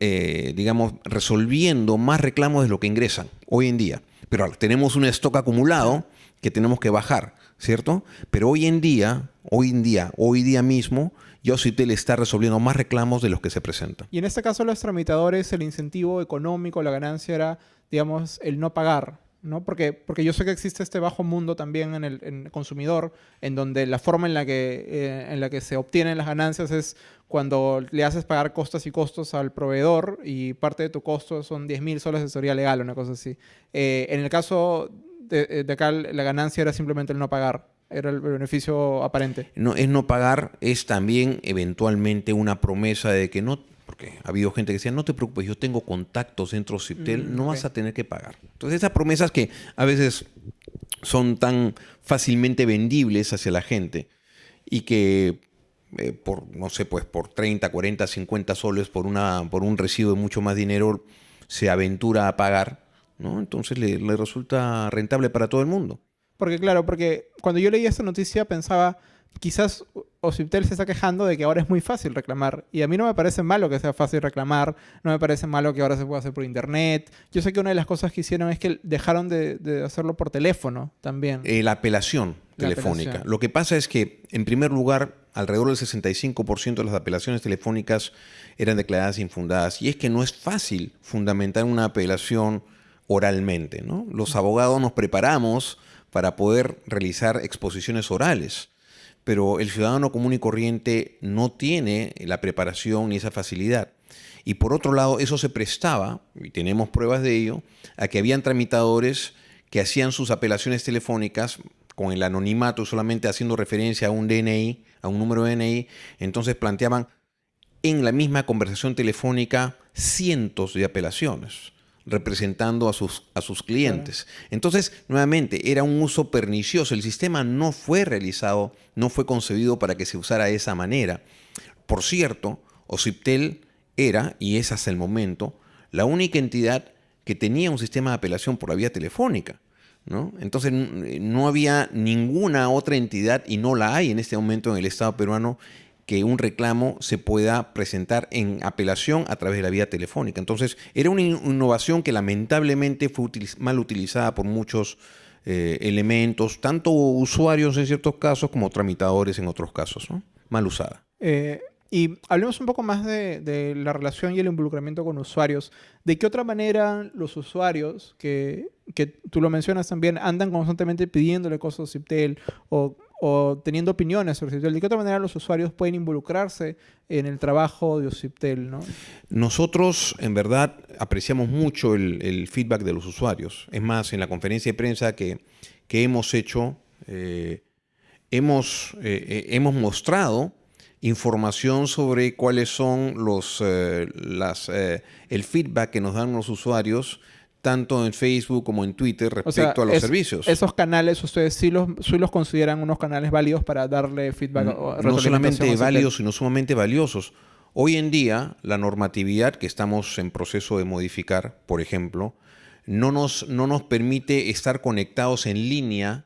eh, digamos, resolviendo más reclamos de lo que ingresan hoy en día. Pero tenemos un stock acumulado que tenemos que bajar, ¿cierto? Pero hoy en día, hoy en día, hoy día mismo, Yositel está resolviendo más reclamos de los que se presentan. Y en este caso, los tramitadores, el incentivo económico, la ganancia era, digamos, el no pagar. ¿No? Porque, porque yo sé que existe este bajo mundo también en el, consumidor, en donde la forma en la, que, eh, en la que se obtienen las ganancias es cuando le haces pagar costos y costos al proveedor y parte de tu costo son 10 mil soles de asesoría legal, una cosa así. Eh, en el caso de, de, acá, la ganancia era simplemente el no pagar. Era el beneficio aparente. No, es no pagar, es también eventualmente una promesa de que no porque ha habido gente que decía, no te preocupes, yo tengo contactos dentro de Ciptel, mm, no vas a tener que pagar. Entonces esas promesas que a veces son tan fácilmente vendibles hacia la gente y que eh, por, no sé, pues por 30, 40, 50 soles por, una, por un recibo de mucho más dinero se aventura a pagar, ¿no? Entonces le, le resulta rentable para todo el mundo. Porque claro, porque cuando yo leí esta noticia pensaba, quizás Ociptel se está quejando de que ahora es muy fácil reclamar. Y a mí no me parece malo que sea fácil reclamar, no me parece malo que ahora se pueda hacer por internet. Yo sé que una de las cosas que hicieron es que dejaron de, hacerlo por teléfono también. Eh, la apelación telefónica. Lo que pasa es que, en primer lugar, alrededor del 65% de las apelaciones telefónicas eran declaradas infundadas. Y es que no es fácil fundamentar una apelación oralmente. ¿no? Los abogados nos preparamos para poder realizar exposiciones orales pero el ciudadano común y corriente no tiene la preparación ni esa facilidad. Y por otro lado, eso se prestaba, y tenemos pruebas de ello, a que habían tramitadores que hacían sus apelaciones telefónicas con el anonimato, solamente haciendo referencia a un DNI, a un número de DNI, entonces planteaban en la misma conversación telefónica cientos de apelaciones representando a sus, a sus clientes. Entonces, nuevamente, era un uso pernicioso. El sistema no fue realizado, no fue concebido para que se usara de esa manera. Por cierto, Ociptel era, y es hasta el momento, la única entidad que tenía un sistema de apelación por la vía telefónica. ¿no? Entonces, no había ninguna otra entidad, y no la hay en este momento en el Estado peruano, que un reclamo se pueda presentar en apelación a través de la vía telefónica. Entonces, era una innovación que lamentablemente fue mal utilizada por muchos eh, elementos, tanto usuarios en ciertos casos como tramitadores en otros casos, mal usada. Eh, y hablemos un poco más de, la relación y el involucramiento con usuarios. ¿De qué otra manera los usuarios, que, que tú lo mencionas también, andan constantemente pidiéndole cosas a Ciptel o o teniendo opiniones sobre Ociptel. ¿De qué otra manera los usuarios pueden involucrarse en el trabajo de Ociptel? ¿no? Nosotros, en verdad, apreciamos mucho el, feedback de los usuarios. Es más, en la conferencia de prensa que, hemos hecho, eh, hemos, eh, eh, hemos mostrado información sobre cuáles son los, las, el feedback que nos dan los usuarios tanto en Facebook como en Twitter respecto a los servicios. Esos canales ustedes sí los, sí los consideran unos canales válidos para darle feedback. No, no solamente válidos, sino sumamente valiosos. Hoy en día, la normatividad que estamos en proceso de modificar, por ejemplo, no nos, no nos permite estar conectados en línea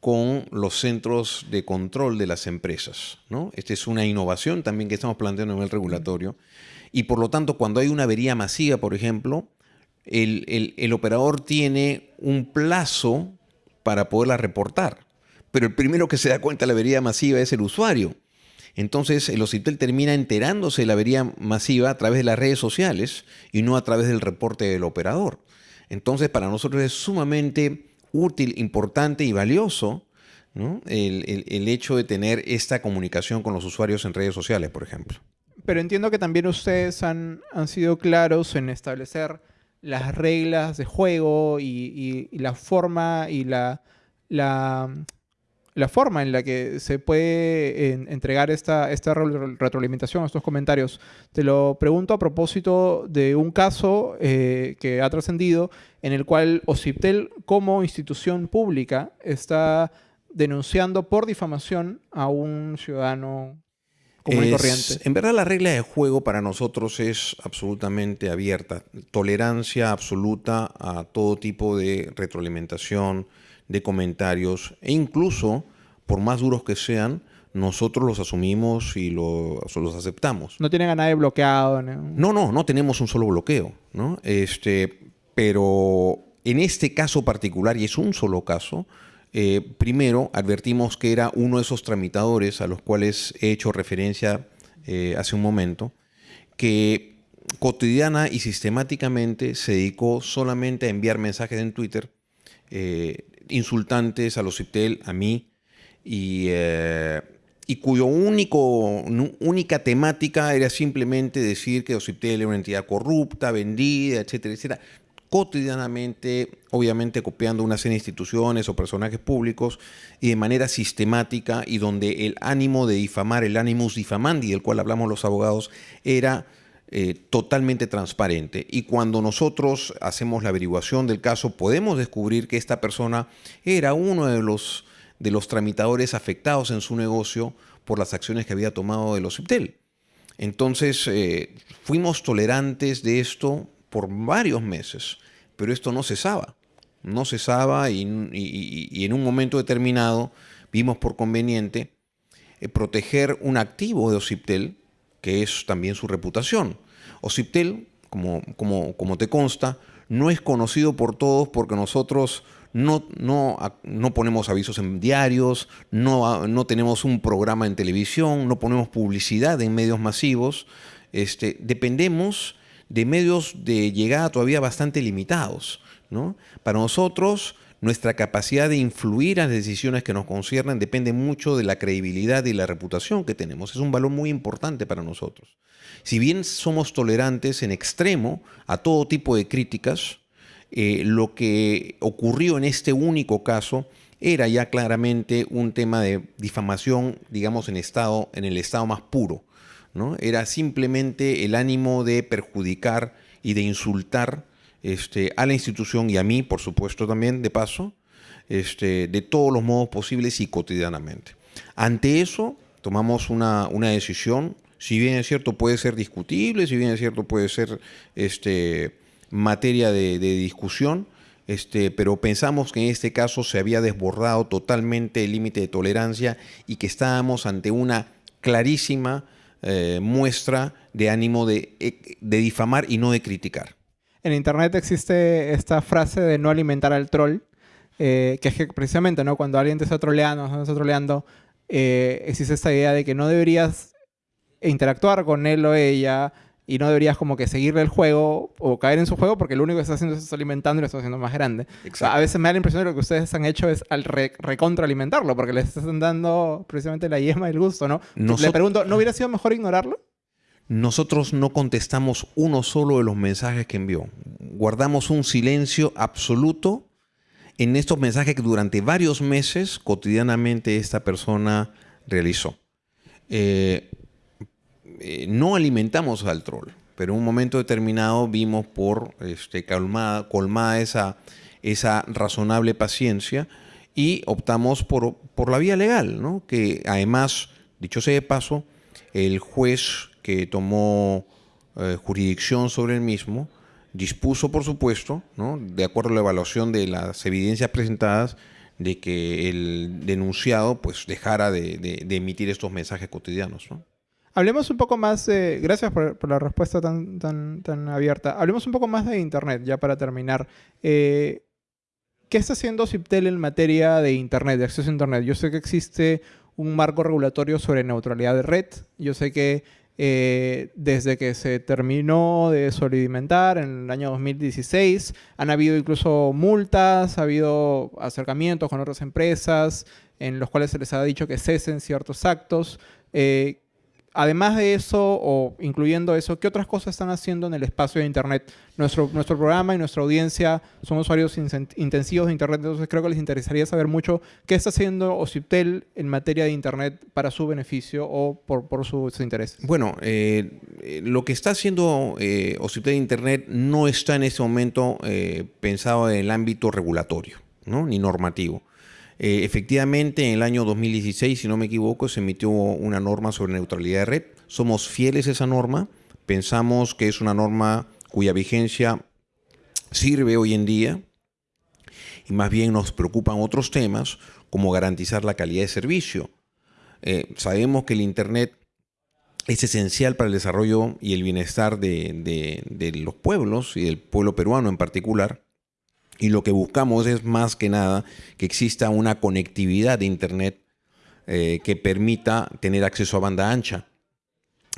con los centros de control de las empresas. ¿no? Esta es una innovación también que estamos planteando a nivel regulatorio. Y por lo tanto, cuando hay una avería masiva, por ejemplo, el, el operador tiene un plazo para poderla reportar. Pero el primero que se da cuenta de la avería masiva es el usuario. Entonces el OCIPTEL termina enterándose de la avería masiva a través de las redes sociales y no a través del reporte del operador. Entonces para nosotros es sumamente útil, importante y valioso el, hecho de tener esta comunicación con los usuarios en redes sociales, por ejemplo. Pero entiendo que también ustedes han, han sido claros en establecer las reglas de juego y, y la forma y la, la forma en la que se puede entregar esta, esta retroalimentación, estos comentarios. Te lo pregunto a propósito de un caso eh, que ha trascendido en el cual OCIPTEL como institución pública está denunciando por difamación a un ciudadano común y corriente. En verdad la regla de juego para nosotros es absolutamente abierta. Tolerancia absoluta a todo tipo de retroalimentación, de comentarios e incluso, por más duros que sean, nosotros los asumimos y los, los aceptamos. No tienen a nadie bloqueado. ¿no? no, no, tenemos un solo bloqueo. ¿no? Este, pero en este caso particular, y es un solo caso, eh, primero advertimos que era uno de esos tramitadores a los cuales he hecho referencia eh, hace un momento, que cotidiana y sistemáticamente se dedicó solamente a enviar mensajes en Twitter eh, insultantes a los CIPTEL, a mí, y, y cuyo único, única temática era simplemente decir que OCIPTEL era una entidad corrupta, vendida, etcétera, etcétera. Cotidianamente, obviamente copiando una serie de instituciones o personajes públicos y de manera sistemática y donde el ánimo de difamar, el animus difamandi, del cual hablamos los abogados, era eh, totalmente transparente. Y cuando nosotros hacemos la averiguación del caso, podemos descubrir que esta persona era uno de los, de los tramitadores afectados en su negocio por las acciones que había tomado el OCIPTEL. Entonces, eh, fuimos tolerantes de esto por varios meses, pero esto no cesaba. No cesaba y, en un momento determinado vimos por conveniente eh, proteger un activo de OCIPTEL que es también su reputación. Ociptel, como, como, como te consta, no es conocido por todos porque nosotros no, no, no, ponemos avisos en diarios, no, no, tenemos un programa en televisión, no ponemos publicidad en medios masivos. Este, dependemos de medios de llegada todavía bastante limitados. ¿no? Para nosotros, nuestra capacidad de influir en las decisiones que nos conciernen depende mucho de la credibilidad y la reputación que tenemos. Es un valor muy importante para nosotros. Si bien somos tolerantes en extremo a todo tipo de críticas, eh, lo que ocurrió en este único caso era ya claramente un tema de difamación, digamos, en, estado, en el estado más puro. ¿No? Era simplemente el ánimo de perjudicar y de insultar este, a la institución y a mí, por supuesto también, de paso, este, de todos los modos posibles y cotidianamente. Ante eso, tomamos una, decisión, si bien es cierto puede ser discutible, si bien es cierto puede ser este, materia de, discusión, pero pensamos que en este caso se había desbordado totalmente el límite de tolerancia y que estábamos ante una clarísima eh, muestra de ánimo de, de difamar y no de criticar en internet existe esta frase de no alimentar al troll, eh, que es que precisamente, ¿no? Cuando alguien te está troleando, te está troleando, eh, existe esta idea de que no deberías interactuar con él o ella y no deberías como que seguirle el juego o caer en su juego porque lo único que está haciendo es alimentando y lo está haciendo más grande. a veces me da la impresión de que lo que ustedes han hecho es al recontraalimentarlo porque les están dando precisamente la yema del gusto, ¿no? Le pregunto, ¿no hubiera sido mejor ignorarlo? nosotros no contestamos uno solo de los mensajes que envió. Guardamos un silencio absoluto en estos mensajes que durante varios meses cotidianamente esta persona realizó. Eh, eh, no alimentamos al troll, pero en un momento determinado vimos por este, calmada, colmada esa, esa razonable paciencia y optamos por, por la vía legal, ¿no? que además, dicho sea de paso, el juez que tomó eh, jurisdicción sobre el mismo dispuso, por supuesto, ¿no? de acuerdo a la evaluación de las evidencias presentadas, de que el denunciado pues dejara de, emitir estos mensajes cotidianos. ¿no? Hablemos un poco más, de, gracias por, la respuesta tan, tan, tan, abierta. Hablemos un poco más de Internet, ya para terminar. Eh, ¿Qué está haciendo CIPTEL en materia de Internet, de acceso a Internet? Yo sé que existe un marco regulatorio sobre neutralidad de red. Yo sé que eh, desde que se terminó de solidimentar en el año 2016, han habido incluso multas, ha habido acercamientos con otras empresas en los cuales se les ha dicho que cesen ciertos actos. Eh, además de eso, o incluyendo eso, ¿qué otras cosas están haciendo en el espacio de Internet? Nuestro, nuestro programa y nuestra audiencia son usuarios intensivos de Internet, entonces creo que les interesaría saber mucho qué está haciendo OCIPTEL en materia de Internet para su beneficio o por, por sus intereses. Bueno, eh, eh, lo que está haciendo eh, OCIPTEL Internet no está en este momento eh, pensado en el ámbito regulatorio, ¿no? ni normativo. Eh, efectivamente, en el año 2016, si no me equivoco, se emitió una norma sobre neutralidad de red. Somos fieles a esa norma. Pensamos que es una norma cuya vigencia sirve hoy en día y más bien nos preocupan otros temas como garantizar la calidad de servicio. Eh, sabemos que el Internet es esencial para el desarrollo y el bienestar de, de los pueblos y del pueblo peruano en particular. Y lo que buscamos es más que nada que exista una conectividad de Internet eh, que permita tener acceso a banda ancha,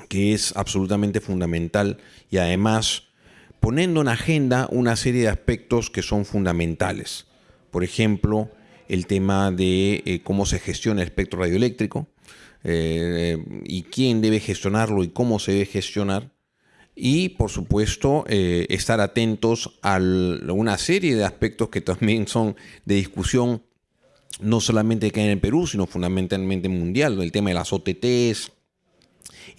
que es absolutamente fundamental y además poniendo en agenda una serie de aspectos que son fundamentales. Por ejemplo, el tema de eh, cómo se gestiona el espectro radioeléctrico eh, y quién debe gestionarlo y cómo se debe gestionar y por supuesto eh, estar atentos a una serie de aspectos que también son de discusión no solamente que en el Perú, sino fundamentalmente mundial, el tema de las OTTs,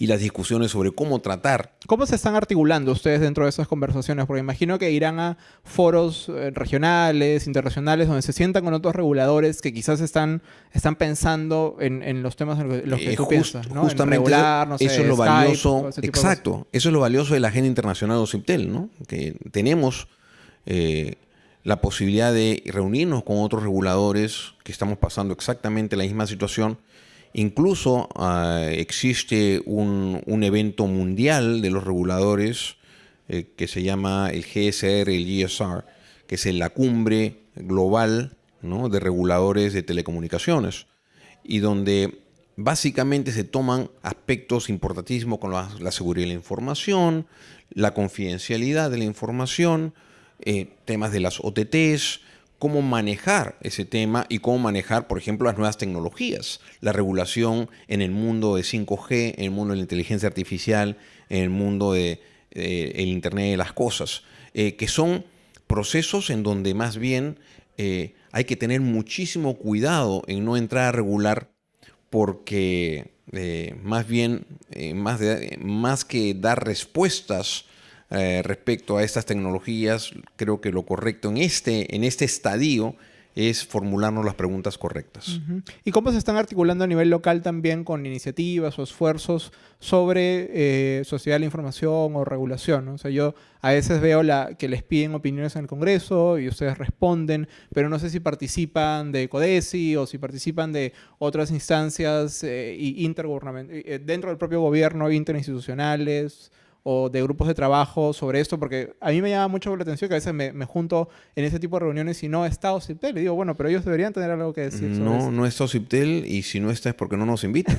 y las discusiones sobre cómo tratar. ¿Cómo se están articulando ustedes dentro de esas conversaciones? Porque imagino que irán a foros eh, regionales, internacionales, donde se sientan con otros reguladores que quizás están, están pensando en, los temas en los que eh, tú piensas, ¿no? Justamente eso, es lo valioso. Exacto. Eso es lo valioso de la agenda internacional de OCIPTEL, ¿no? Que tenemos... Eh, la posibilidad de reunirnos con otros reguladores que estamos pasando exactamente la misma situación Incluso ah, existe un, evento mundial de los reguladores eh, que se llama el GSR, el GSR, que es la cumbre global de reguladores de telecomunicaciones, y donde básicamente se toman aspectos importantísimos como la, seguridad de la información, la confidencialidad de la información, eh, temas de las OTTs, cómo manejar ese tema y cómo manejar, por ejemplo, las nuevas tecnologías, la regulación en el mundo de 5G, en el mundo de la inteligencia artificial, en el mundo del de, el Internet de las Cosas, eh, que son procesos en donde más bien eh, hay que tener muchísimo cuidado en no entrar a regular porque eh, más bien, más, de, más que dar respuestas eh, respecto a estas tecnologías, creo que lo correcto en este, en este estadio es formularnos las preguntas correctas. ¿Y cómo se están articulando a nivel local también con iniciativas o esfuerzos sobre eh, sociedad de la información o regulación? O sea, yo a veces veo la, que les piden opiniones en el Congreso y ustedes responden, pero no sé si participan de CODESI o si participan de otras instancias eh, eh dentro del propio gobierno, interinstitucionales o de grupos de trabajo sobre esto, porque a mí me llama mucho la atención que a veces me, junto en ese tipo de reuniones y no está OCIPTEL. Y digo, bueno, pero ellos deberían tener algo que decir. Sobre no, no está OCIPTEL y si no está es porque no nos invitan.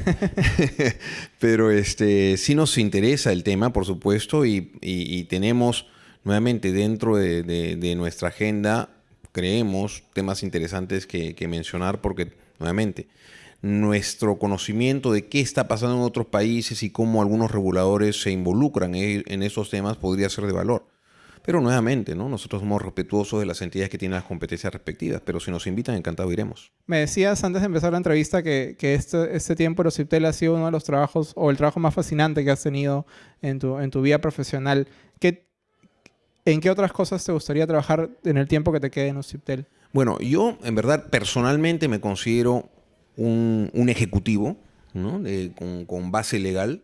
pero este, sí nos interesa el tema, por supuesto, y, tenemos nuevamente dentro de, nuestra agenda, creemos temas interesantes que, que mencionar porque, nuevamente, nuestro conocimiento de qué está pasando en otros países y cómo algunos reguladores se involucran en esos temas podría ser de valor. Pero nuevamente, ¿no? nosotros somos respetuosos de las entidades que tienen las competencias respectivas, pero si nos invitan, encantado iremos. Me decías antes de empezar la entrevista que, que este, este tiempo de CIPTEL ha sido uno de los trabajos o el trabajo más fascinante que has tenido en tu, en tu vida profesional. ¿Qué, ¿En qué otras cosas te gustaría trabajar en el tiempo que te quede en OCIPTEL? Bueno, yo en verdad personalmente me considero un, un ejecutivo ¿no? con, con, base legal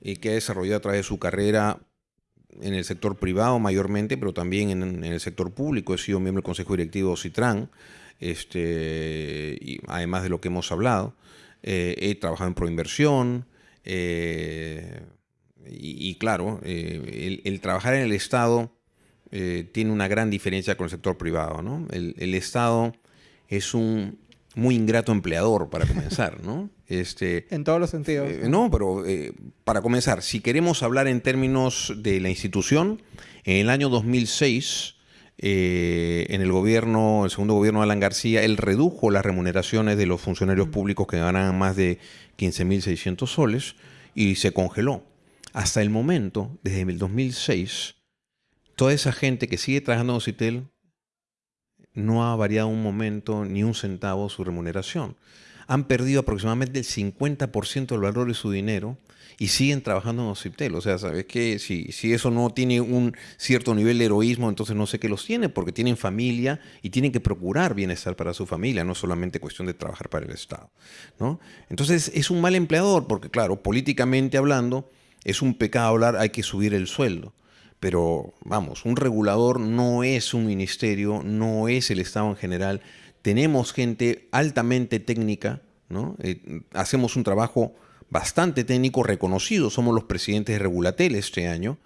y que ha desarrollado a través de su carrera en el sector privado mayormente, pero también en, el sector público. He sido miembro del Consejo Directivo de Citran, este, y además de lo que hemos hablado. Eh, he trabajado en proinversión. Eh, y, claro, eh, el, trabajar en el Estado eh, tiene una gran diferencia con el sector privado. ¿no? El, Estado es un muy ingrato empleador, para comenzar. ¿no? Este, en todos los sentidos. Eh, no, pero eh, para comenzar, si queremos hablar en términos de la institución, en el año 2006... Eh, en el gobierno, el segundo gobierno de Alan García, él redujo las remuneraciones de los funcionarios públicos que ganaban más de 15.600 soles y se congeló. Hasta el momento, desde el 2006, toda esa gente que sigue trabajando en Citel no ha variado un momento ni un centavo su remuneración. Han perdido aproximadamente el 50% del valor de su dinero y siguen trabajando en Ociptel. O sea, ¿sabes qué? Si, si eso no tiene un cierto nivel de heroísmo, entonces no sé qué los tiene, porque tienen familia y tienen que procurar bienestar para su familia, no solamente cuestión de trabajar para el Estado. ¿no? Entonces es un mal empleador, porque claro, políticamente hablando, es un pecado hablar, hay que subir el sueldo. Pero vamos, un regulador no es un ministerio, no es el Estado en general. Tenemos gente altamente técnica, ¿no? Eh, hacemos un trabajo bastante técnico reconocido, somos los presidentes de Regulatel este año.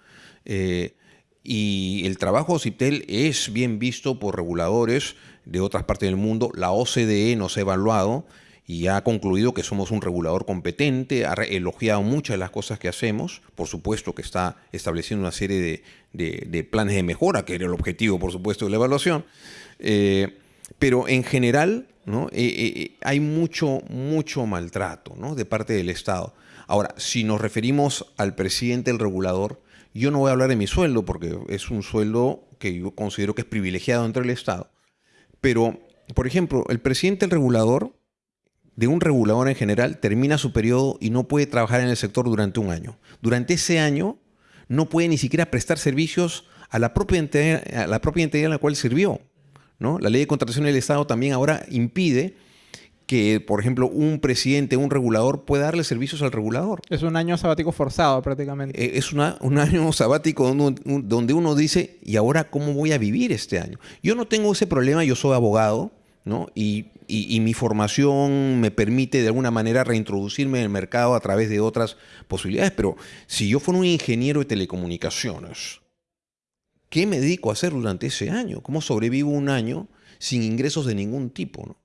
Eh, y el trabajo de CIPTEL es bien visto por reguladores de otras partes del mundo. La OCDE nos ha evaluado y ha concluido que somos un regulador competente, ha elogiado muchas de las cosas que hacemos, por supuesto que está estableciendo una serie de, de, planes de mejora, que era el objetivo, por supuesto, de la evaluación, eh, pero en general ¿no? Eh, eh, hay mucho, mucho maltrato ¿no? de parte del Estado. Ahora, si nos referimos al presidente del regulador, yo no voy a hablar de mi sueldo, porque es un sueldo que yo considero que es privilegiado entre el Estado, pero, por ejemplo, el presidente del regulador de un regulador en general termina su periodo y no puede trabajar en el sector durante un año. Durante ese año no puede ni siquiera prestar servicios a la propia entidad, a la propia entidad en la cual sirvió. ¿no? La ley de contratación del Estado también ahora impide que, por ejemplo, un presidente, un regulador pueda darle servicios al regulador. Es un año sabático forzado prácticamente. Eh, es una, un año sabático donde uno dice, ¿y ahora cómo voy a vivir este año? Yo no tengo ese problema, yo soy abogado, ¿no? Y y, y, mi formación me permite de alguna manera reintroducirme en el mercado a través de otras posibilidades. Pero si yo fuera un ingeniero de telecomunicaciones, ¿qué me dedico a hacer durante ese año? ¿Cómo sobrevivo un año sin ingresos de ningún tipo?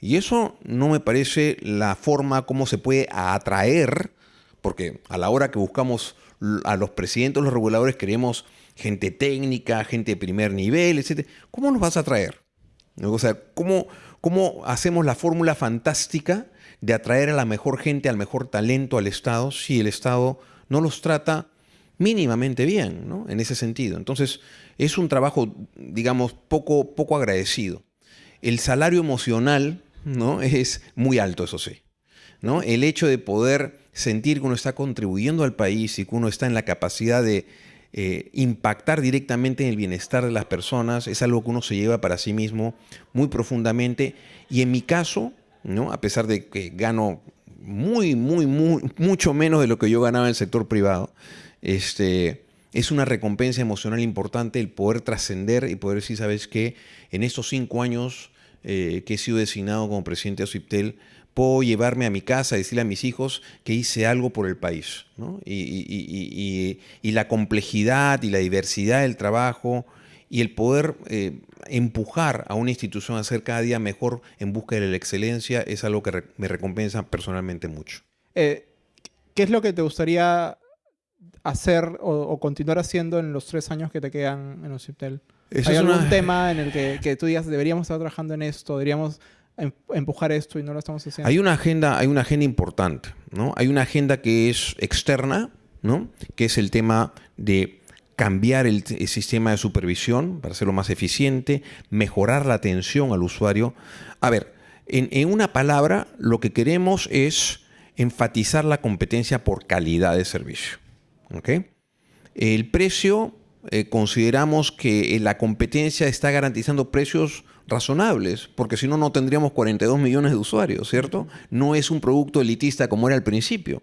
Y eso no me parece la forma como se puede atraer, porque a la hora que buscamos a los presidentes, los reguladores, queremos gente técnica, gente de primer nivel, etc. ¿Cómo nos vas a atraer? O sea, ¿cómo, ¿Cómo hacemos la fórmula fantástica de atraer a la mejor gente, al mejor talento al Estado, si el Estado no los trata mínimamente bien, ¿no? En ese sentido. Entonces, es un trabajo, digamos, poco, poco agradecido. El salario emocional, ¿no? Es muy alto, eso sí. ¿no? El hecho de poder sentir que uno está contribuyendo al país y que uno está en la capacidad de eh, impactar directamente en el bienestar de las personas es algo que uno se lleva para sí mismo muy profundamente. Y en mi caso, ¿no? a pesar de que gano muy, muy, muy, mucho menos de lo que yo ganaba en el sector privado, este, es una recompensa emocional importante el poder trascender y poder decir, ¿sabes qué? En estos cinco años eh, que he sido designado como presidente de OCIPTEL, puedo llevarme a mi casa y decirle a mis hijos que hice algo por el país. ¿no? Y, y, y, y, la complejidad y la diversidad del trabajo y el poder eh, empujar a una institución a ser cada día mejor en busca de la excelencia es algo que re me recompensa personalmente mucho. Eh, ¿Qué es lo que te gustaría hacer o, o, continuar haciendo en los tres años que te quedan en OCIPTEL? ¿Hay algún una... tema en el que, que tú digas, deberíamos estar trabajando en esto, deberíamos empujar esto y no lo estamos haciendo. Hay una agenda, hay una agenda importante, ¿no? Hay una agenda que es externa, ¿no? Que es el tema de cambiar el, sistema de supervisión para hacerlo más eficiente, mejorar la atención al usuario. A ver, en, en una palabra, lo que queremos es enfatizar la competencia por calidad de servicio. ¿okay? El precio, eh, consideramos que la competencia está garantizando precios razonables, porque si no, no tendríamos 42 millones de usuarios, ¿cierto? No es un producto elitista como era al principio.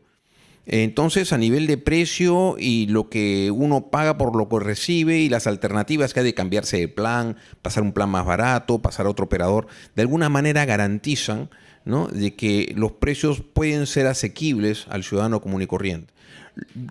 Entonces, a nivel de precio y lo que uno paga por lo que recibe y las alternativas que hay de cambiarse de plan, pasar un plan más barato, pasar a otro operador, de alguna manera garantizan ¿no? de que los precios pueden ser asequibles al ciudadano común y corriente.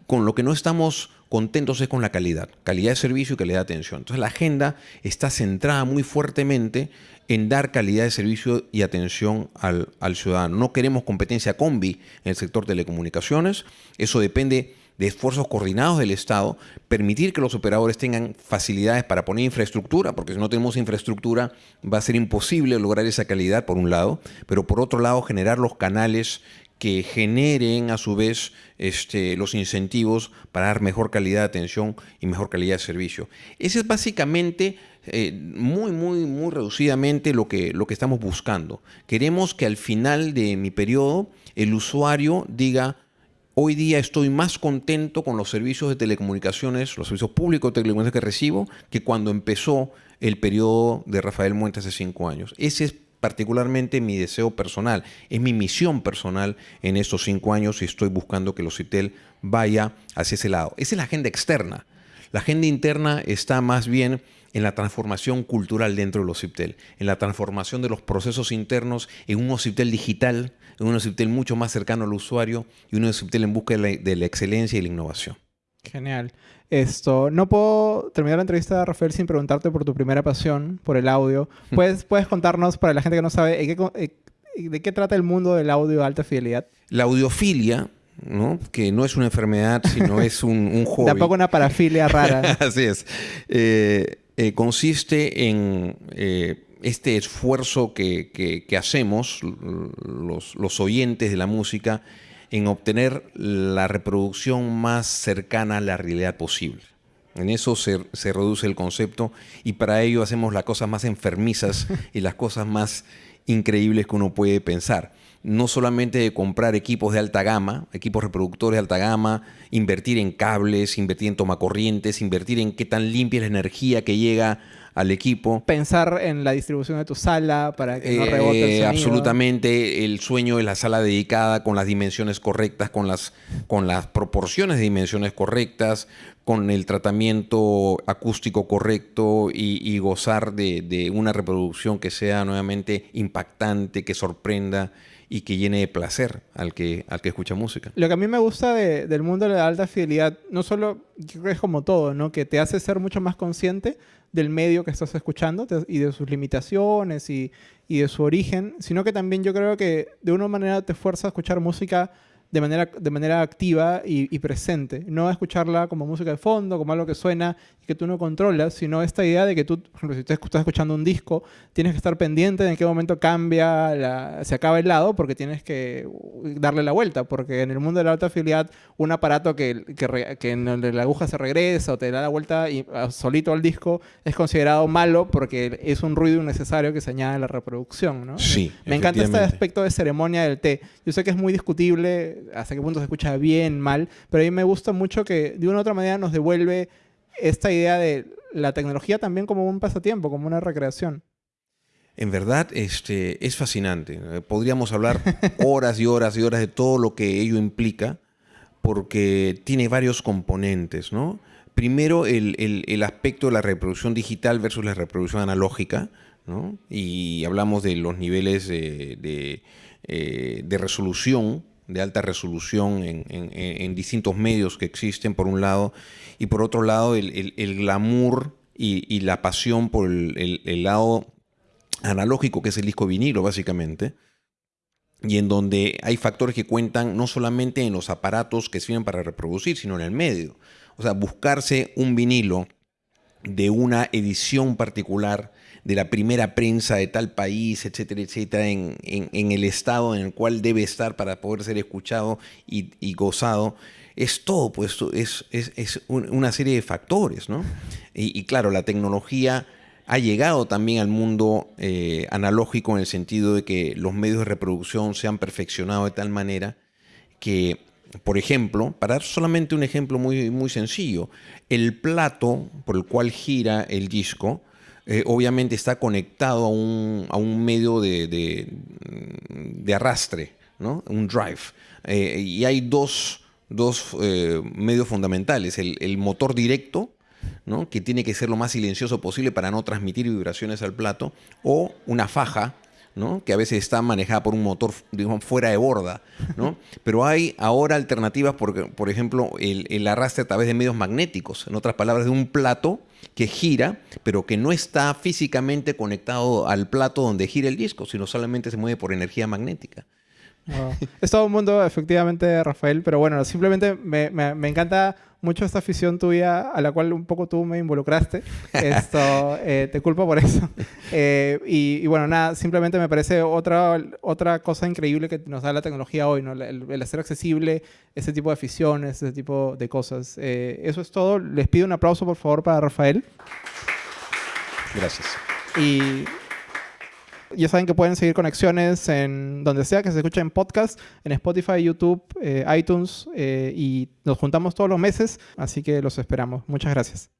Con lo que no estamos contentos es con la calidad, calidad de servicio y calidad de atención. Entonces la agenda está centrada muy fuertemente en dar calidad de servicio y atención al, ciudadano. No queremos competencia combi en el sector telecomunicaciones, eso depende de esfuerzos coordinados del Estado, permitir que los operadores tengan facilidades para poner infraestructura, porque si no tenemos infraestructura va a ser imposible lograr esa calidad por un lado, pero por otro lado generar los canales que generen a su vez este, los incentivos para dar mejor calidad de atención y mejor calidad de servicio. Ese es básicamente eh, muy, muy, muy reducidamente lo que, lo que estamos buscando. Queremos que al final de mi periodo el usuario diga, hoy día estoy más contento con los servicios de telecomunicaciones, los servicios públicos de telecomunicaciones que recibo, que cuando empezó el periodo de Rafael Muente hace cinco años. Ese es particularmente mi deseo personal, es mi misión personal en estos cinco años y estoy buscando que los CITEL vaya hacia ese lado. Esa es la agenda externa. La agenda interna está más bien en la transformación cultural dentro de los CIPTEL, en la transformación de los procesos internos en un CIPTEL digital, en un CIPTEL mucho más cercano al usuario y un CIPTEL en busca de la, de la excelencia y la innovación. Genial. Esto, no puedo terminar la entrevista, Rafael, sin preguntarte por tu primera pasión, por el audio. ¿Puedes, puedes contarnos, para la gente que no sabe, de qué trata el mundo del audio de alta fidelidad? La audiofilia, ¿no? que no es una enfermedad, sino es un, un hobby. Tampoco una parafilia rara. Así es. Eh, eh, consiste en eh, este esfuerzo que, que, hacemos los, los oyentes de la música en obtener la reproducción más cercana a la realidad posible. En eso se, reduce el concepto y para ello hacemos las cosas más enfermizas y las cosas más increíbles que uno puede pensar. No solamente de comprar equipos de alta gama, equipos reproductores de alta gama, invertir en cables, invertir en tomacorrientes, invertir en qué tan limpia es la energía que llega al equipo. Pensar en la distribución de tu sala para que no eh, rebote el sonido. Absolutamente. El sueño de la sala dedicada con las dimensiones correctas, con las, con las proporciones de dimensiones correctas, con el tratamiento acústico correcto y, gozar de, una reproducción que sea nuevamente impactante, que sorprenda y que llene de placer al que, al que escucha música. Lo que a mí me gusta del mundo de la alta fidelidad, no solo, creo que es como todo, ¿no? que te hace ser mucho más consciente del medio que estás escuchando y de sus limitaciones y, y de su origen, sino que también yo creo que de una manera te fuerza a escuchar música de manera, de manera activa y, presente. No escucharla como música de fondo, como algo que suena y que tú no controlas, sino esta idea de que tú, por ejemplo, si tú estás escuchando un disco, tienes que estar pendiente de en qué momento cambia, se acaba el lado, porque tienes que darle la vuelta, porque en el mundo de la alta fidelidad, un aparato que, que, que en donde la aguja se regresa o te da la vuelta y, ah, solito al disco es considerado malo porque es un ruido innecesario que se añade a la reproducción. ¿no? Sí, Me encanta este aspecto de ceremonia del té. Yo sé que es muy discutible hasta qué punto se escucha bien, mal, pero a mí me gusta mucho que de una u otra manera nos devuelve esta idea de la tecnología también como un pasatiempo, como una recreación. En verdad, este, es fascinante. Eh, podríamos hablar horas y horas y horas de todo lo que ello implica, porque tiene varios componentes, ¿no? Primero, el, aspecto de la reproducción digital versus la reproducción analógica, ¿no? Y hablamos de los niveles de, eh, de resolución de alta resolución en, distintos medios que existen, por un lado, y por otro lado, el, glamour y, la pasión por el, lado analógico, que es el disco vinilo, básicamente, y en donde hay factores que cuentan no solamente en los aparatos que sirven para reproducir, sino en el medio. O sea, buscarse un vinilo de una edición particular de la primera prensa de tal país, etcétera, etcétera, en, el estado en el cual debe estar para poder ser escuchado y, gozado. Es todo, pues, es, es, una serie de factores, ¿no? Y, claro, la tecnología ha llegado también al mundo eh, analógico en el sentido de que los medios de reproducción se han perfeccionado de tal manera que por ejemplo, para dar solamente un ejemplo muy, muy sencillo, el plato por el cual gira el disco eh, obviamente está conectado a un, a un medio de, de, arrastre, ¿no? un drive. Eh, y hay dos, dos eh, medios fundamentales, el, el motor directo, ¿no? que tiene que ser lo más silencioso posible para no transmitir vibraciones al plato, o una faja que a veces está manejada por un motor digamos, fuera de borda. ¿no? Pero hay ahora alternativas, por, por ejemplo, el, el, arrastre a través de medios magnéticos, en otras palabras, de un plato que gira, pero que no está físicamente conectado al plato donde gira el disco, sino solamente se mueve por energía magnética. Es todo un mundo, efectivamente, Rafael, pero bueno, simplemente me, me, me, encanta mucho esta afición tuya a la cual un poco tú me involucraste. Esto, eh, te culpo por eso. Eh, y, bueno, nada, simplemente me parece otra, otra cosa increíble que nos da la tecnología hoy, ¿no? el, hacer accesible ese tipo de aficiones, ese tipo de cosas. Eh, eso es todo. Les pido un aplauso, por favor, para Rafael. Gracias. Y ya saben que pueden seguir conexiones en donde sea que se escuchen podcast, en Spotify, YouTube, eh, iTunes, eh, y nos juntamos todos los meses, así que los esperamos. Muchas gracias.